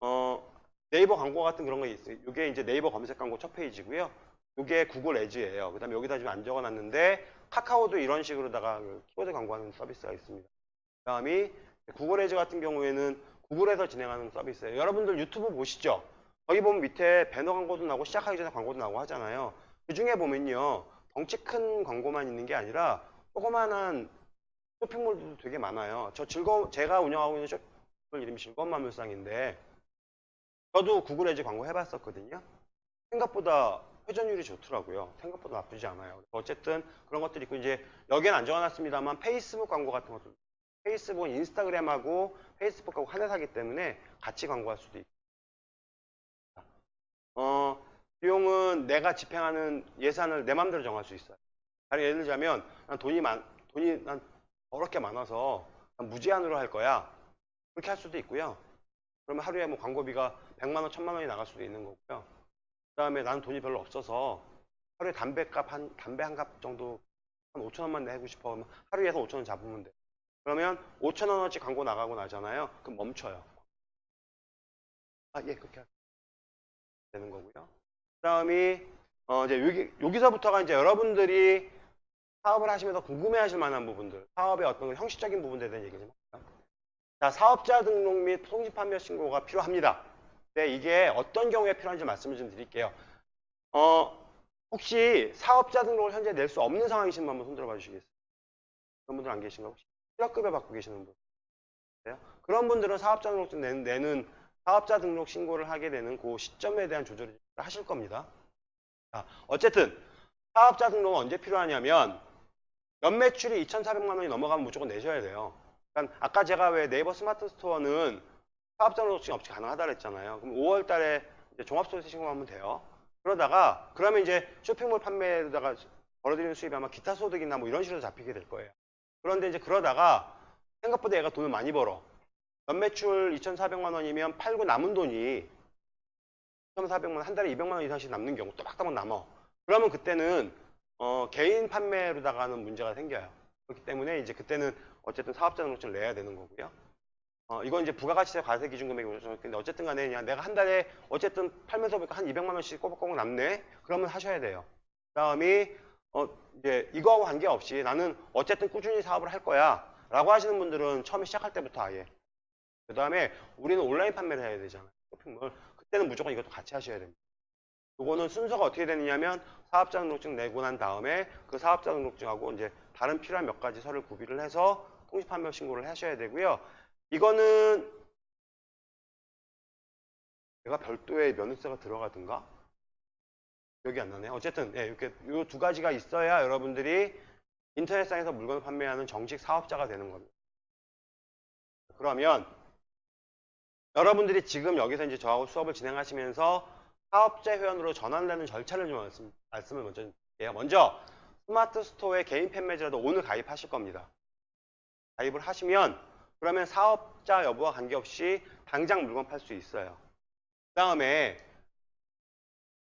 어 네이버 광고 같은 그런 거 있어요. 이게 이제 네이버 검색 광고 첫 페이지고요. 이게 구글 Ads예요. 그 다음에 여기다 지금 안 적어놨는데 카카오도 이런 식으로다가 그 키워드 광고하는 서비스가 있습니다. 그 다음이 구글 Ads 같은 경우에는 구글에서 진행하는 서비스예요. 여러분들 유튜브 보시죠. 거기 보면 밑에 배너 광고도 나오고 시작하기 전에 광고도 나오고 하잖아요. 그 중에 보면요. 덩치 큰 광고만 있는 게 아니라 조그만한 쇼핑몰들도 되게 많아요. 저 즐거운 제가 운영하고 있는 쇼핑몰 이름이 즐거운 만물상인데 저도 구글 에즈 광고 해봤었거든요. 생각보다 회전율이 좋더라고요. 생각보다 나쁘지 않아요. 어쨌든 그런 것들이 있고 이제 여기는 안 적어놨습니다만 페이스북 광고 같은 것도 페이스북은 인스타그램하고 페이스북하고 하나 사기 때문에 같이 광고할 수도 있고 어, 비용은 내가 집행하는 예산을 내 맘대로 정할 수 있어요. 예를 들자면 난 돈이 많 돈이 난 어렵게 많아서 난 무제한으로 할 거야. 그렇게 할 수도 있고요. 그러면 하루에 뭐 광고비가 100만 원, 1000만 원이 나갈 수도 있는 거고요. 그다음에 나는 돈이 별로 없어서 하루에 담배값 한 담배 한 값 정도 한 5천 원만 내고 싶어 하면 하루에서 5천 원 잡으면 돼. 그러면 5천 원어치 광고 나가고 나잖아요. 그럼 멈춰요. 아, 예, 그렇게 하- 되는 거고요. 그다음이 어 이제 여기 여기서부터가 이제 여러분들이 사업을 하시면서 궁금해하실 만한 부분들, 사업의 어떤 그 형식적인 부분들에 대한 얘기 좀 할까요? 자, 사업자 등록 및 통지 판매 신고가 필요합니다. 네, 이게 어떤 경우에 필요한지 말씀을 좀 드릴게요. 어, 혹시 사업자 등록을 현재 낼 수 없는 상황이신 분 한번 손들어 봐 주시겠어요? 그런 분들 안 계신가 혹시? 실업급여 받고 계시는 분? 있어요? 그런 분들은 사업자 등록증 내는, 내는 사업자 등록 신고를 하게 되는 그 시점에 대한 조절을 하실 겁니다. 자, 어쨌든 사업자 등록은 언제 필요하냐면 연매출이 2,400만 원이 넘어가면 무조건 내셔야 돼요. 그러니까 아까 제가 왜 네이버 스마트 스토어는 사업자 등록증 없이 가능하다 그랬잖아요. 그럼 5월 달에 종합소득세 신고하면 돼요. 그러다가 그러면 이제 쇼핑몰 판매에다가 벌어들이는 수입이 아마 기타 소득이나 뭐 이런 식으로 잡히게 될 거예요. 그런데 이제 그러다가 생각보다 얘가 돈을 많이 벌어. 연매출 2,400만 원이면 팔고 남은 돈이 2,400만 원, 한 달에 200만 원 이상씩 남는 경우 또박또박 남어. 그러면 그때는 어, 개인 판매로다가는 문제가 생겨요. 그렇기 때문에 이제 그때는 어쨌든 사업자 등록증을 내야 되는 거고요. 어, 이건 이제 부가가치세 과세 기준 금액이 근데 어쨌든 간에 그냥 내가 한 달에 어쨌든 팔면서 보니까 한 200만 원씩 꼬박꼬박 남네. 그러면 하셔야 돼요. 그다음이 어, 이제 이거하고 관계없이 나는 어쨌든 꾸준히 사업을 할 거야. 라고 하시는 분들은 처음에 시작할 때부터 아예. 그 다음에 우리는 온라인 판매를 해야 되잖아요. 쇼핑몰. 그때는 무조건 이것도 같이 하셔야 됩니다. 요거는 순서가 어떻게 되느냐면 사업자 등록증 내고 난 다음에 그 사업자 등록증하고 이제 다른 필요한 몇 가지 서를 구비를 해서 통지 판매 신고를 하셔야 되고요. 이거는 내가 별도의 면허세가 들어가든가 기억이 안 나네요. 어쨌든 예, 이렇게 요두 가지가 있어야 여러분들이 인터넷상에서 물건을 판매하는 정식 사업자가 되는 겁니다. 그러면 여러분들이 지금 여기서 이제 저하고 수업을 진행하시면서 사업자 회원으로 전환되는 절차를 좀 말씀, 말씀을 먼저 드릴게요. 먼저 스마트 스토어에 개인 팬매지라도 오늘 가입하실 겁니다. 가입을 하시면 그러면 사업자 여부와 관계없이 당장 물건 팔 수 있어요. 그 다음에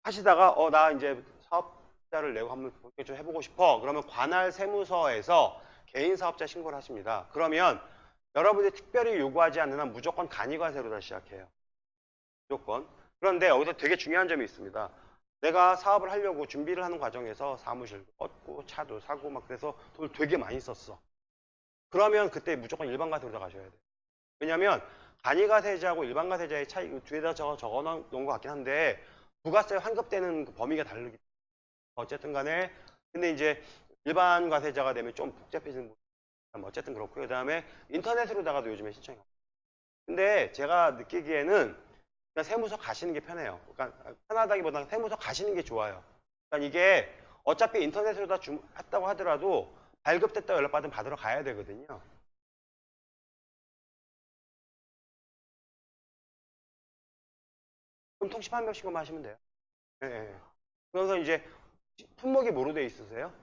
하시다가 어 나 이제 사업자를 내고 한번 본격적으로 해보고 싶어. 그러면 관할 세무서에서 개인 사업자 신고를 하십니다. 그러면 여러분들이 특별히 요구하지 않는 한 무조건 간이과세로 다 시작해요. 무조건. 그런데 여기서 되게 중요한 점이 있습니다. 내가 사업을 하려고 준비를 하는 과정에서 사무실도 얻고 차도 사고 막 그래서 돈을 되게 많이 썼어. 그러면 그때 무조건 일반과세로 다 가셔야 돼요. 왜냐하면 간이과세자하고 일반과세자의 차이 그 뒤에다 적어 적어 놓은 것 같긴 한데 부가세 환급되는 그 범위가 다르기 때문에 어쨌든 간에 근데 이제 일반 과세자가 되면 좀 복잡해지는 어쨌든 그렇고요. 그다음에 인터넷으로다가도 요즘에 신청이. 근데 제가 느끼기에는 그냥 세무서 가시는 게 편해요. 그러니까 편하다기보다는 세무서 가시는 게 좋아요. 그러니까 이게 어차피 인터넷으로 다 주, 했다고 하더라도 발급됐다고 연락받으면 받으러 가야 되거든요. 그럼 통신 한 명씩만 하시면 돼요. 예, 예. 그래서 이제 품목이 뭐로 돼 있으세요?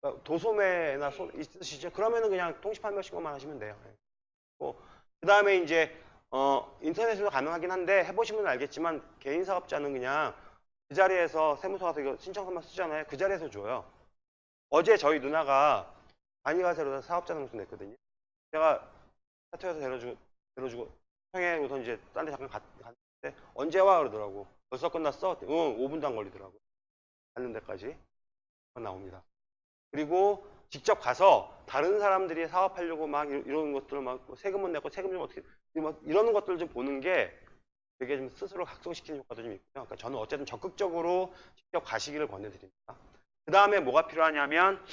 그러니까 도소매나 소, 있으시죠? 그러면은 그냥 통신 한 명씩만 하시면 돼요. 예. 그 다음에 이제 어, 인터넷으로 가능하긴 한데 해보시면 알겠지만 개인 사업자는 그냥 그 자리에서 세무서 가서 이거 신청서만 쓰잖아요. 그 자리에서 줘요. 어제 저희 누나가 안이가세로 사업자 등록증 냈거든요. 제가 사투에서 데려주고, 데려주고, 평에 우선 이제 딴 데 잠깐 갔, 갔는데 언제 와? 그러더라고. 벌써 끝났어? 응, 5분도 안 걸리더라고. 가는 데까지. 나옵니다. 그리고 직접 가서 다른 사람들이 사업하려고 막 이- 이러는 것들을 막뭐 세금은 내고 세금 좀 어떻게 막 이러는 것들을 좀 보는 게 되게 좀 스스로 각성시키는 효과도 좀 있고요. 그러니까 저는 어쨌든 적극적으로 직접 가시기를 권해드립니다. 그 다음에 뭐가 필요하냐면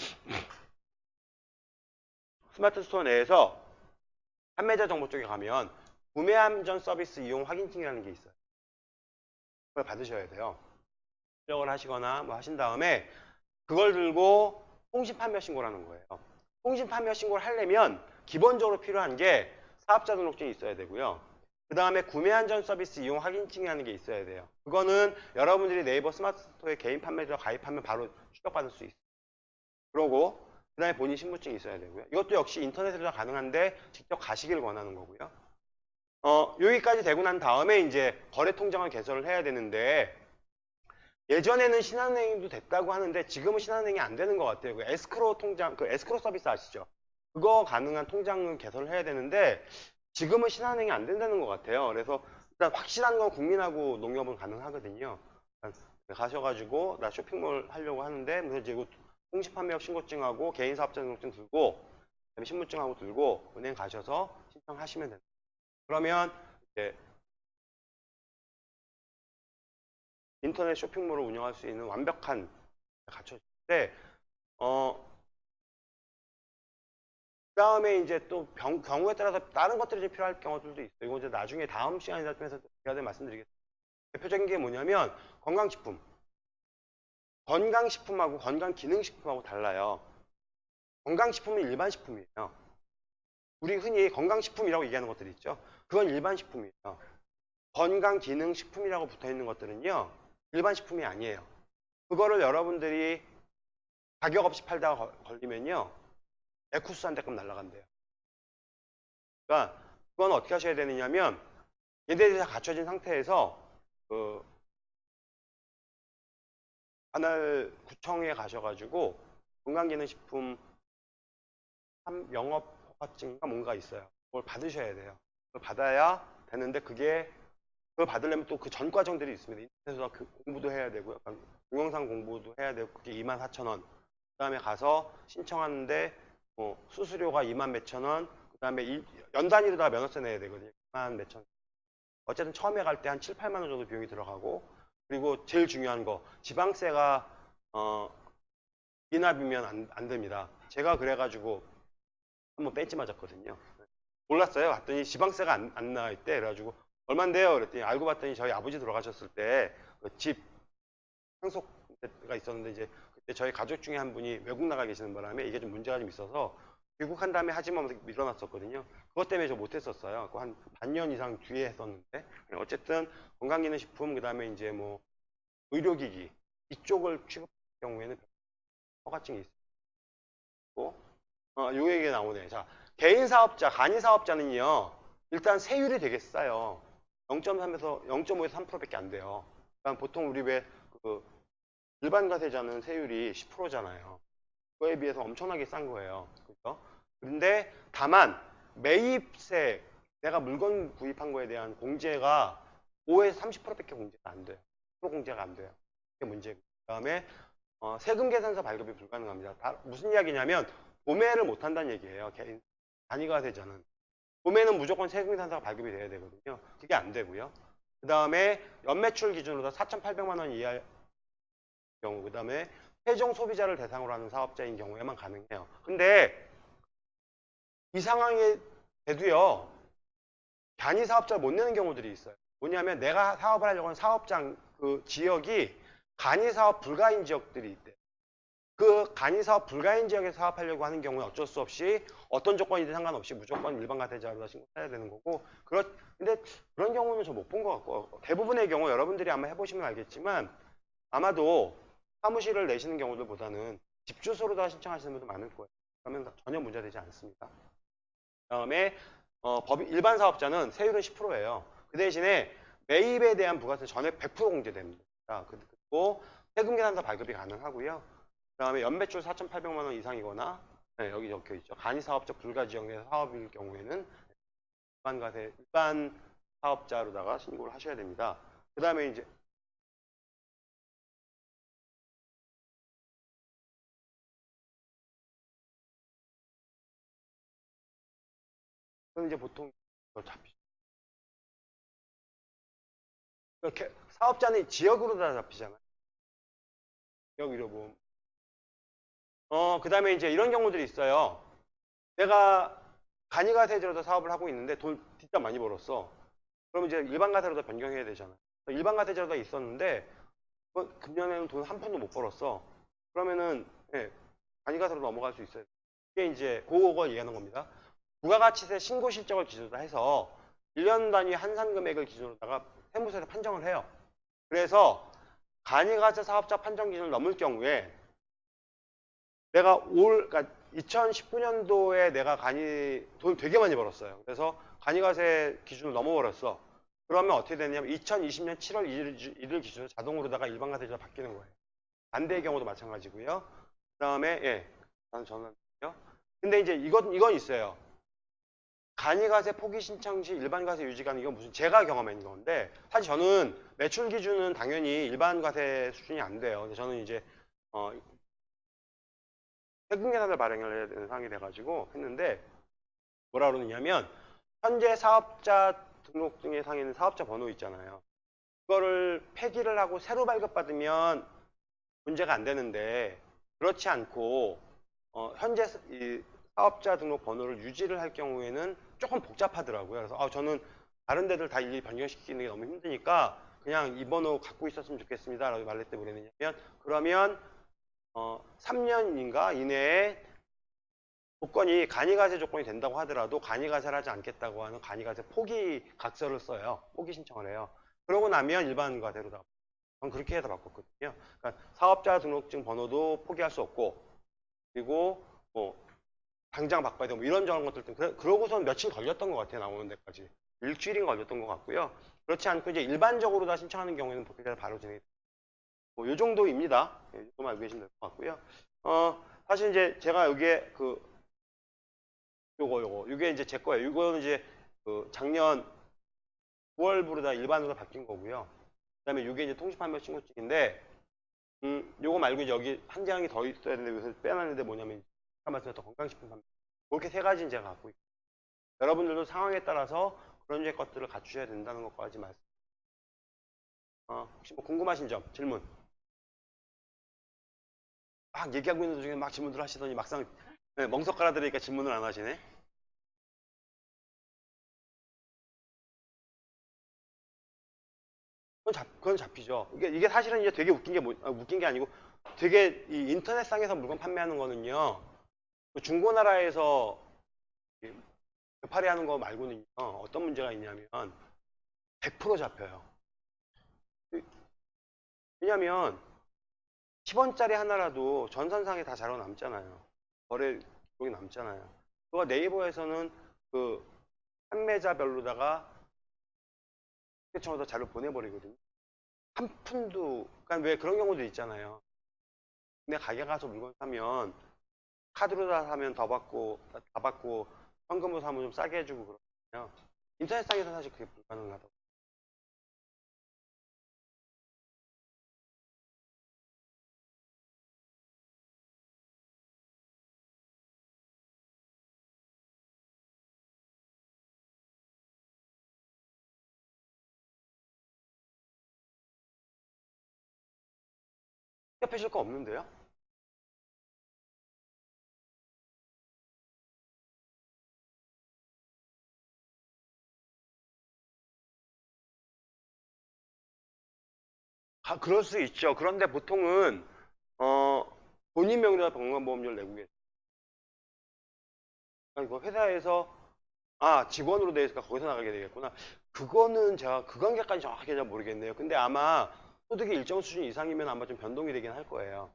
스마트 스토어 내에서 판매자 정보 쪽에 가면 구매안전 서비스 이용 확인증이라는 게 있어요. 그걸 받으셔야 돼요. 출력을 하시거나 뭐 하신 다음에 그걸 들고 통신 판매 신고를 하는 거예요. 통신 판매 신고를 하려면 기본적으로 필요한 게 사업자 등록증이 있어야 되고요. 그 다음에 구매안전 서비스 이용 확인증이라는 게 있어야 돼요. 그거는 여러분들이 네이버 스마트 스토어에 개인 판매자 가입하면 바로 출력받을 수 있어요. 그러고 그 다음에 본인 신분증이 있어야 되고요. 이것도 역시 인터넷으로 다 가능한데 직접 가시길 원하는 거고요. 어, 여기까지 되고 난 다음에 이제 거래 통장을 개설을 해야 되는데 예전에는 신한은행도 됐다고 하는데 지금은 신한은행이 안 되는 것 같아요. 그 에스크로 통장, 그 에스크로 서비스 아시죠? 그거 가능한 통장을 개설을 해야 되는데 지금은 신한은행이 안 된다는 것 같아요. 그래서 일단 확실한 건 국민하고 농협은 가능하거든요. 가셔가지고 나 쇼핑몰 하려고 하는데 이제 이거 공시판매업 신고증하고 개인사업자 등록증 들고 그다음에 신분증하고 들고 은행 가셔서 신청하시면 됩니다. 그러면 이제 인터넷 쇼핑몰을 운영할 수 있는 완벽한 갖춰진데 어 그 다음에 이제 또 병- 경우에 따라서 다른 것들이 좀 필요할 경우들도 있어요. 이거 이제 나중에 다음 시간이나 통해서 제가 말씀드리겠습니다. 대표적인 게 뭐냐면 건강식품. 건강식품하고 건강기능식품하고 달라요. 건강식품은 일반 식품이에요. 우리 흔히 건강식품이라고 얘기하는 것들이 있죠. 그건 일반 식품이에요. 건강기능식품이라고 붙어 있는 것들은요. 일반 식품이 아니에요. 그거를 여러분들이 가격 없이 팔다가 걸- 걸리면요. 에쿠스 한 대급 날라간대요. 그러니까 그건 어떻게 하셔야 되느냐면 얘네들이 다 갖춰진 상태에서 그 관할 구청에 가셔가지고 건강기능식품 한- 영업 허가증인가 뭔가 있어요. 그걸 받으셔야 돼요. 그걸 받아야 되는데 그게 그걸 받으려면 또 그 전 과정들이 있습니다. 인터넷에서 그 공부도 해야 되고요. 동영상 공부도 해야 되고 그게 24,000원. 그 다음에 가서 신청하는데 뭐 수수료가 2만 몇천 원. 그 다음에 연 단위로 다 면허세 내야 되거든요. 2만 몇천 원. 어쨌든 처음에 갈 때 한 7, 8만 원 정도 비용이 들어가고 그리고 제일 중요한 거 지방세가 어 미납이면 안, 안 됩니다. 제가 그래가지고 한번 벤치 맞았거든요. 몰랐어요. 갔더니 지방세가 안, 안 나와 있대. 그래가지고 얼만데요? 그랬더니 알고 봤더니 저희 아버지 돌아가셨을 때그집 상속가 있었는데 이제 그때 저희 가족 중에 한 분이 외국 나가 계시는 바람에 이게 좀 문제가 좀 있어서 귀국한 다음에 하지만 밀어놨었거든요. 그것 때문에 저 못했었어요. 한 반년 이상 뒤에 했었는데 어쨌든 건강기능식품 그다음에 이제 뭐 의료기기 이쪽을 취급할 경우에는 허가증이 있고 어, 요 얘기가 나오네. 자 개인 사업자, 간이 사업자는요 일단 세율이 되게 싸요. 0.3에서 0.5에서 3%밖에 안 돼요. 그러니까 보통 우리 왜그 일반 과세자는 세율이 10%잖아요. 그거에 비해서 엄청나게 싼 거예요. 그죠? 그런데 다만 매입세 내가 물건 구입한 거에 대한 공제가 5에서 30%밖에 공제가 안 돼요. 10% 공제가 안 돼요. 그게 문제고. 그다음에 어, 세금 계산서 발급이 불가능합니다. 다, 무슨 이야기냐면 도매를 못 한다는 얘기예요. 개인 단위가 세자는 도매는 무조건 세금 계산서가 발급이 돼야 되거든요. 그게 안 되고요. 그다음에 연매출 기준으로 4,800만 원 이하 경우 그다음에 최종 소비자를 대상으로 하는 사업자인 경우에만 가능해요. 근데 이 상황에 돼도요. 단위 사업자를 못 내는 경우들이 있어요. 뭐냐면 내가 사업을 하려고 하는 사업장 그 지역이 간이 사업 불가인 지역들이 있대. 그 간이 사업 불가인 지역에 사업하려고 하는 경우에 어쩔 수 없이 어떤 조건이든 상관없이 무조건 일반 가세자로 신고해야 되는 거고 그렇 근데 그런 경우는 저 못 본 것 같고 대부분의 경우 여러분들이 아마 해보시면 알겠지만 아마도 사무실을 내시는 경우들보다는 집 주소로 다 신청하시는 분도 많을 거예요. 그러면 전혀 문제되지 않습니다. 그다음에 어, 법 일반 사업자는 세율은 10%예요. 그 대신에 매입에 대한 부가세 전액 100% 공제됩니다. 그리고 세금 계산서 발급이 가능하고요. 그 다음에 연매출 4,800만 원 이상이거나 네, 여기 적혀 있죠. 간이 사업자 불가 지역 내 사업일 경우에는 일반 가세 일반 사업자로다가 신고를 하셔야 됩니다. 그 다음에 이제 그럼 이제 보통 잡히죠. 이렇게 사업자는 지역으로 다 잡히잖아요. 지역 의료보험. 어, 그 다음에 이제 이런 경우들이 있어요. 내가 간이가세제로도 사업을 하고 있는데 돈 진짜 많이 벌었어. 그럼 이제 일반 가세로도 변경해야 되잖아. 일반 가세제로도 있었는데 어, 금년에는 돈 한 푼도 못 벌었어. 그러면은 예, 간이가세로 넘어갈 수 있어요. 이게 이제 그걸 얘기하는 겁니다. 부가가치세 신고 실적을 기준으로 해서 1년 단위 한산 금액을 기준으로다가 세무서에서 판정을 해요. 그래서 간이가세 사업자 판정 기준을 넘을 경우에 내가 올 그러니까 2019년도에 내가 간이 돈 되게 많이 벌었어요. 그래서 간이가세 기준을 넘어버렸어. 그러면 어떻게 되냐면 2020년 7월 1일, 1일 기준으로 자동으로다가 일반가세제가 바뀌는 거예요. 반대의 경우도 마찬가지고요. 그 다음에 예, 다음 전화요. 근데 이제 이건 이건 있어요. 간이가세 포기 신청 시 일반가세 유지가는 이건 무슨 제가 경험한 건데 사실 저는 매출 기준은 당연히 일반가세 수준이 안 돼요. 근데 저는 이제 어, 세금 계산을 발행을 해야 되는 상황이 돼가지고 했는데 뭐라 그러느냐면 현재 사업자 등록증에 상에는 사업자 번호 있잖아요. 그거를 폐기를 하고 새로 발급받으면 문제가 안 되는데 그렇지 않고 어, 현재 이 사업자 등록 번호를 유지를 할 경우에는 조금 복잡하더라고요. 그래서 아, 저는 다른 데들 다 일일이 변경시키는 게 너무 힘드니까 그냥 이 번호 갖고 있었으면 좋겠습니다. 라고 말했더니 뭐랬냐면 그러면 어, 3년인가 이내에 조건이 간이가세 조건이 된다고 하더라도 간이가세를 하지 않겠다고 하는 간이가세 포기 각서를 써요. 포기 신청을 해요. 그러고 나면 일반 과세로 다. 전 그렇게 해서 바꿨거든요. 그러니까 사업자 등록증 번호도 포기할 수 없고 그리고 뭐 당장 바꿔야 되고 뭐 이런저런 것들 때문에 그러고선 며칠 걸렸던 것 같아요. 나오는 데까지. 일주일인 걸렸던 것 같고요. 그렇지 않고 이제 일반적으로 다 신청하는 경우에는 보기가 바로 진행이 뭐, 요 정도입니다. 예, 이 정도만 알고 계시면 될 것 같고요. 어, 사실 이제 제가 여기에 그, 요거, 요거, 요게 이제 제 거예요. 이거는 이제 그 작년 9월부로 다 일반으로 바뀐 거고요. 그 다음에 요게 이제 통신판매 신고증인데, 음, 요거 말고 여기 한 장이 더 있어야 되는데, 여기서 빼놨는데 뭐냐면, 말씀드렸던 건강식품 판매. 그렇게 세 가지는 제가 갖고 있고, 여러분들도 상황에 따라서 그런 류의 것들을 갖추셔야 된다는 것까지 말씀. 어, 혹시 뭐 궁금하신 점, 질문? 막 얘기하고 있는 도중에 막 질문들 하시더니 막상 네, 멍석 깔아드리니까 질문을 안 하시네. 그건, 잡, 그건 잡히죠. 이게, 이게 사실은 이제 되게 웃긴 게 뭐, 아, 웃긴 게 아니고 되게 이 인터넷상에서 물건 판매하는 거는요. 그 중고나라에서 되팔이 하는 거 말고는요, 어떤 문제가 있냐면 100% 잡혀요. 왜냐면 10원짜리 하나라도 전산상에 다 자료 남잖아요. 거래 기록이 남잖아요. 그거 네이버에서는 그 판매자별로다가 청에서 자료 보내버리거든요. 한 푼도, 그러니까 왜 그런 경우도 있잖아요. 근데 가게 가서 물건 사면 카드로 다 사면 더 받고, 다 받고, 현금으로 사면 좀 싸게 해주고 그러거든요. 인터넷상에서 사실 그게 불가능하다고. 협회 실 거 없는데요? 아, 그럴 수 있죠. 그런데 보통은 어, 본인 명의로 건강보험료를 내고 계세요. 아, 이거 회사에서 아 직원으로 돼 있으니까 거기서 나가게 되겠구나. 그거는 제가 그 관계까지 정확하게 잘 모르겠네요. 근데 아마 소득이 일정 수준 이상이면 아마 좀 변동이 되긴 할 거예요.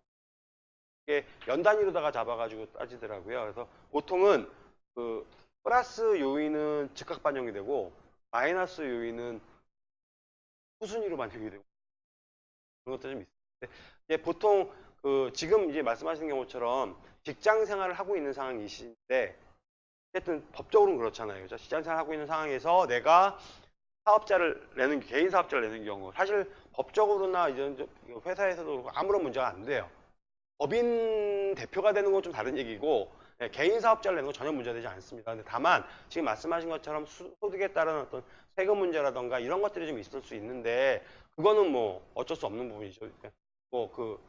이게 연 단위로다가 잡아가지고 따지더라고요. 그래서 보통은 그 플러스 요인은 즉각 반영이 되고 마이너스 요인은 후순위로 반영이 되고 그런 것도 좀 있어요. 이제 보통 그 지금 이제 말씀하신 경우처럼 직장 생활을 하고 있는 상황이신데 어쨌든 법적으로는 그렇잖아요. 그죠? 직장 생활을 하고 있는 상황에서 내가 사업자를 내는 개인 사업자를 내는 경우 사실 법적으로나 이제 회사에서도 그렇고 아무런 문제가 안 돼요. 법인 대표가 되는 건 좀 다른 얘기고 예, 개인 사업자를 내는 건 전혀 문제되지 않습니다. 근데 다만 지금 말씀하신 것처럼 수- 소득에 따른 어떤 세금 문제라던가 이런 것들이 좀 있을 수 있는데 그거는 뭐 어쩔 수 없는 부분이죠. 뭐그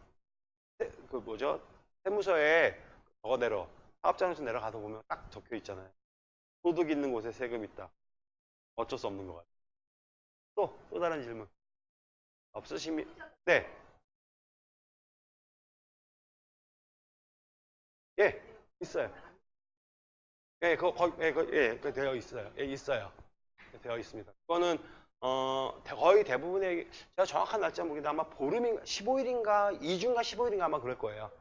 그 뭐죠 세무서에 저거대로 사업자에서 내려가서 보면 딱 적혀 있잖아요. 소득 있는 곳에 세금 있다. 어쩔 수 없는 것 같아요. 또, 또 다른 질문. 없으시면, 네. 예, 있어요. 예, 그거, 거, 예, 그, 예, 그 되어 있어요. 예, 있어요. 예, 되어 있습니다. 그거는, 어, 대- 거의 대부분의, 제가 정확한 날짜 모르겠는데 아마 보름인가, 15일인가, 2주인가 15일인가 아마 그럴 거예요.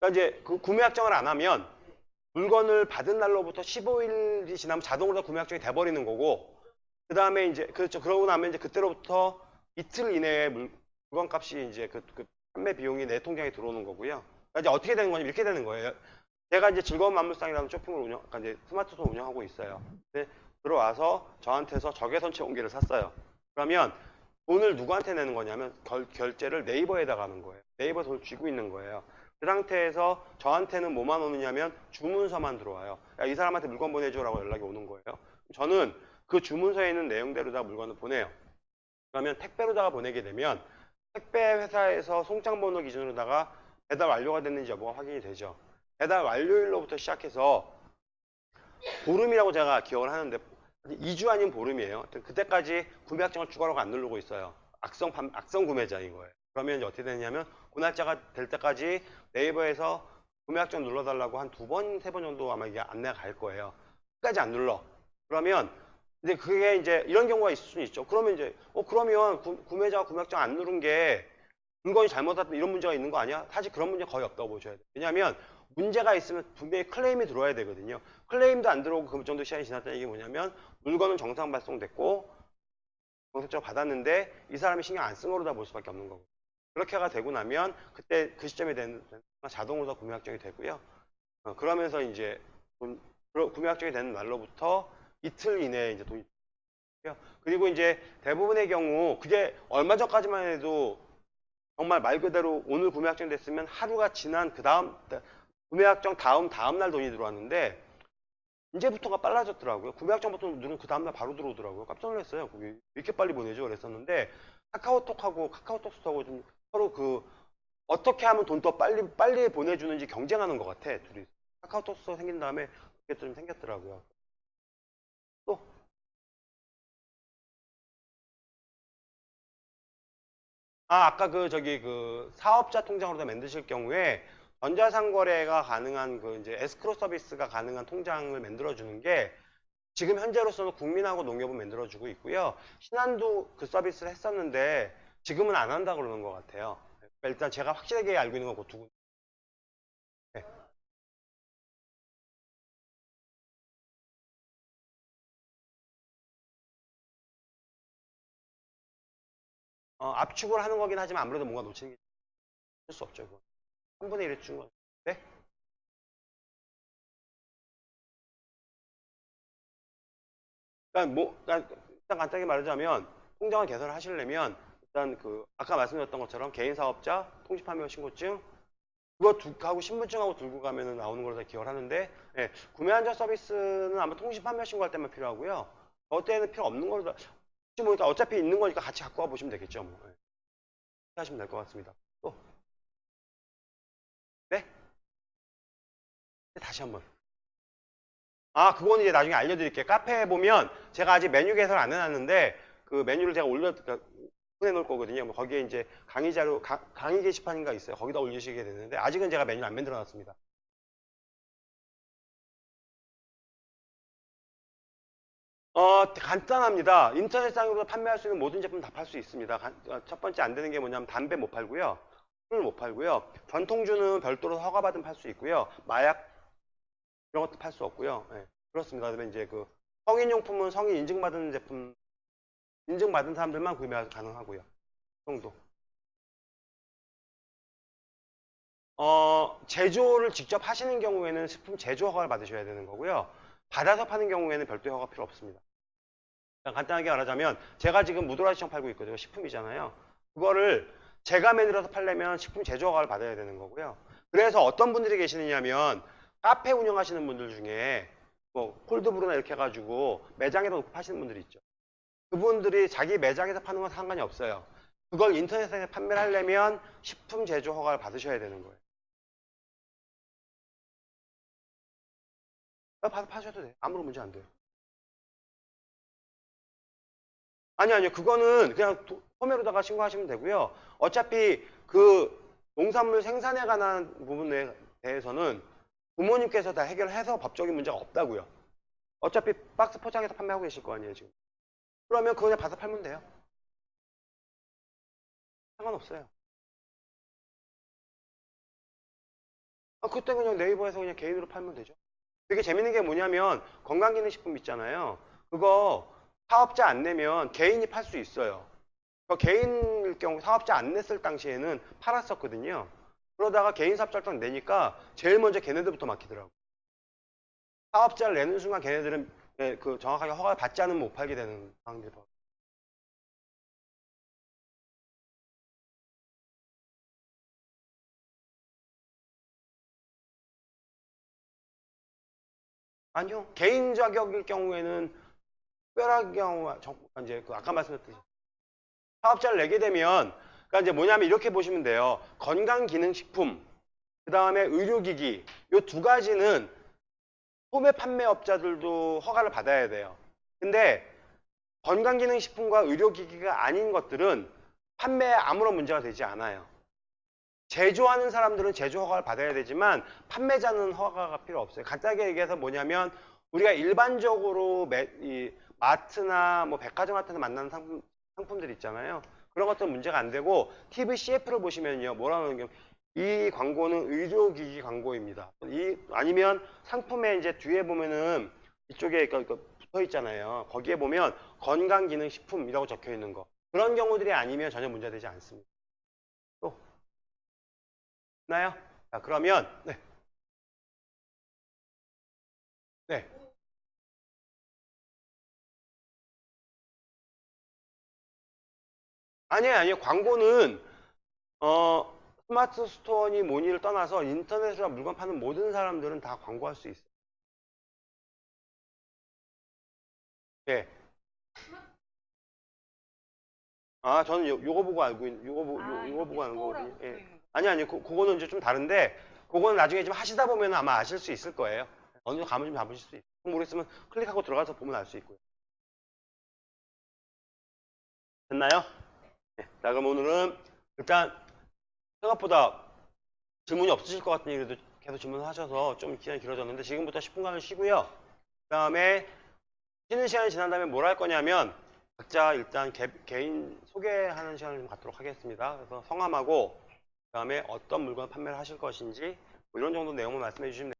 그러니까 이제 그 구매 확정을 안 하면 물건을 받은 날로부터 15일이 지나면 자동으로 구매 확정이 돼버리는 거고 그 다음에 이제 그렇죠 그러고 나면 이제 그때로부터 이틀 이내에 물, 건 값이 이제 그, 그 판매 비용이 내 통장에 들어오는 거고요. 그러니까 이제 어떻게 되는 거냐면 이렇게 되는 거예요. 제가 이제 즐거운 만물상이라는 쇼핑을 운영, 그러니까 이제 스마트폰 운영하고 있어요. 근데 들어와서 저한테서 적외선체 온기를 샀어요. 그러면 돈을 누구한테 내는 거냐면 결, 결제를 네이버에다가 하는 거예요. 네이버 돈을 쥐고 있는 거예요. 그 상태에서 저한테는 뭐만 오느냐면 주문서만 들어와요. 야, 이 사람한테 물건 보내줘라고 연락이 오는 거예요. 저는 그 주문서에 있는 내용대로다 물건을 보내요. 그러면 택배로다가 보내게 되면 택배 회사에서 송장 번호 기준으로다가 배달 완료가 됐는지 여부가 확인이 되죠. 배달 완료일로부터 시작해서 보름이라고 제가 기억을 하는데 2주 아닌 보름이에요. 그때까지 구매 확정을 추가로 안 누르고 있어요. 악성 판- 악성 구매자인 거예요. 그러면 어떻게 되냐면 그 날짜가 될 때까지 네이버에서 구매 확정 눌러달라고 한 두 번, 세 번 정도 아마 이게 안내가 갈 거예요. 끝까지 안 눌러. 그러면 근데 그게 이제 이런 경우가 있을 수는 있죠. 그러면 이제 어 그러면 구, 구매자가 구매 확정 안 누른 게 물건이 잘못됐다 이런 문제가 있는 거 아니야? 사실 그런 문제 거의 없다고 보셔야 돼요. 왜냐하면 문제가 있으면 분명히 클레임이 들어와야 되거든요. 클레임도 안 들어오고 그 정도 시간이 지났다는 얘기 뭐냐면 물건은 정상 발송됐고 정상적으로 받았는데 이 사람이 신경 안 쓴 거로 다 볼 수밖에 없는 거고 그렇게가 되고 나면 그때 그 시점에 되는 자동으로 다 구매 확정이 되고요. 어, 그러면서 이제 돈- 구매 확정이 되는 날로부터 이틀 이내에 이제 돈이. 그리고 이제 대부분의 경우 그게 얼마 전까지만 해도 정말 말 그대로 오늘 구매 확정 됐으면 하루가 지난 그 다음 구매 확정 다음 다음 날 돈이 들어왔는데 이제부터가 빨라졌더라고요. 구매 확정 버튼 누르면 그 다음 날 바로 들어오더라고요. 깜짝 놀랐어요. 왜 이렇게 빨리 보내죠? 그랬었는데 카카오톡하고 카카오톡스하고 좀 서로 그 어떻게 하면 돈 더 빨리 빨리 보내주는지 경쟁하는 것 같아. 둘이 카카오톡스 생긴 다음에 그게 좀 생겼더라고요. 또 아, 아까 그 저기 그 사업자 통장으로 만드실 경우에 전자상 거래가 가능한 그 이제 에스크로 서비스가 가능한 통장을 만들어 주는 게 지금 현재로서는 국민하고 농협은 만들어 주고 있고요. 신한도 그 서비스를 했었는데 지금은 안 한다 그러는 것 같아요. 일단 제가 확실하게 알고 있는 건그 두 군. 네. 어, 압축을 하는 거긴 하지만 아무래도 뭔가 놓치는 게 어쩔 수 없죠. 그건. 3분의 1을 준 건. 네? 그러니까 뭐, 그러니까 일단 간단하게 말하자면 통장을 개설을 하시려면 일단 그 아까 말씀드렸던 것처럼 개인 사업자 통지판매 신고증 그거 두, 하고 신분증하고 들고 가면은 나오는 걸로 다 기억을 하는데 예, 구매 안전 서비스는 아마 통지판매 신고할 때만 필요하고요. 저 때는 필요 없는 걸로 다- 혹시 모르니까 어차피 있는 거니까 같이 갖고 와 보시면 되겠죠. 뭐. 예. 하시면 될 것 같습니다. 다시 한번. 아, 그거는 이제 나중에 알려드릴게요. 카페에 보면 제가 아직 메뉴 개설 안 해놨는데 그 메뉴를 제가 올려 그러니까 보내놓을 거거든요. 뭐 거기에 이제 강의 자료, 가- 강의 게시판인가 있어요. 거기다 올리시게 되는데 아직은 제가 메뉴를 안 만들어놨습니다. 어, 간단합니다. 인터넷상으로 판매할 수 있는 모든 제품 다 팔 수 있습니다. 간- 어, 첫 번째 안 되는 게 뭐냐면 담배 못 팔고요. 술을 못 팔고요. 전통주는 별도로 허가받으면 팔수 있고요. 마약 이런 것도 팔 수 없고요. 예, 그렇습니다. 그다음에 이제 그 성인용품은 성인 인증받은 제품 인증받은 사람들만 구매 가능하고요. 그 정도. 어, 제조를 직접 하시는 경우에는 식품 제조 허가를 받으셔야 되는 거고요. 받아서 파는 경우에는 별도의 허가 필요 없습니다. 그냥 간단하게 말하자면 제가 지금 무도라 시청 팔고 있거든요. 식품이잖아요. 그거를 제가 만들어서 팔려면 식품 제조 허가를 받아야 되는 거고요. 그래서 어떤 분들이 계시느냐면 카페 운영하시는 분들 중에 뭐 콜드브루나 이렇게 해가지고 매장에다 놓고 파시는 분들이 있죠. 그분들이 자기 매장에서 파는 건 상관이 없어요. 그걸 인터넷에 판매를 하려면 식품 제조 허가를 받으셔야 되는 거예요. 아, 받아 파셔도 돼요. 아무런 문제 안 돼요. 아니 아니요. 그거는 그냥 도- 소매로다가 신고하시면 되고요. 어차피 그 농산물 생산에 관한 부분에 대해서는 부모님께서 다 해결해서 법적인 문제가 없다고요. 어차피 박스 포장해서 판매하고 계실 거 아니에요, 지금. 그러면 그거 그냥 받아 팔면 돼요. 상관없어요. 아, 그때 그냥 네이버에서 그냥 개인으로 팔면 되죠. 되게 재밌는 게 뭐냐면 건강기능식품 있잖아요. 그거 사업자 안 내면 개인이 팔 수 있어요. 그 개인일 경우 사업자 안 냈을 당시에는 팔았었거든요. 그러다가 개인 사업자 딱 내니까 제일 먼저 걔네들부터 막히더라고. 사업자를 내는 순간 걔네들은 예, 그 정확하게 허가를 받지 않으면 못 팔게 되는 상황들이 벌어져요. 아니요. 개인 자격일 경우에는 특별한 경우, 정- 이제 그 아까 말씀드렸듯이 사업자를 내게 되면, 그러니까 이제 뭐냐면 이렇게 보시면 돼요. 건강기능식품, 그 다음에 의료기기, 이 두 가지는 소매 판매업자들도 허가를 받아야 돼요. 근데 건강기능식품과 의료기기가 아닌 것들은 판매에 아무런 문제가 되지 않아요. 제조하는 사람들은 제조 허가를 받아야 되지만 판매자는 허가가 필요 없어요. 간단하게 얘기해서 뭐냐면 우리가 일반적으로 매- 이 마트나 뭐 백화점 같은 데 만나는 상품, 상품들 있잖아요. 그런 것들은 문제가 안 되고 TV CF를 보시면요. 뭐라는 게, 이 광고는 의료기기 광고입니다. 이, 아니면 상품에 이제 뒤에 보면은 이쪽에 그- 그 붙어 있잖아요. 거기에 보면 건강기능식품이라고 적혀 있는 거. 그런 경우들이 아니면 전혀 문제되지 않습니다. 또. 나요? 자, 그러면, 네. 네. 아니에요, 아니에요. 광고는, 어, 스마트 스토어니 뭐니를 떠나서 인터넷으로 물건 파는 모든 사람들은 다 광고할 수 있어요. 예. 아, 저는 요, 요거 보고 알고 있는, 요거, 보, 아, 요, 요거 보고 아는 거거든요. 예. 거. 아니, 아니, 그, 그거는 이제 좀 다른데, 그거는 나중에 좀 하시다 보면 아마 아실 수 있을 거예요. 어느 정도 감을 좀 잡으실 수 있어요. 모르겠으면 클릭하고 들어가서 보면 알 수 있고요. 됐나요? 네. 자, 그럼 오늘은 일단 생각보다 질문이 없으실 것 같으니 그래도 계속 질문하셔서 좀 기간이 길어졌는데 지금부터 10분간을 쉬고요. 그 다음에 쉬는 시간이 지난 다음에 뭘 할 거냐면 각자 일단 개, 개인 소개하는 시간을 좀 갖도록 하겠습니다. 그래서 성함하고 그 다음에 어떤 물건 판매를 하실 것인지 뭐 이런 정도 내용을 말씀해 주시면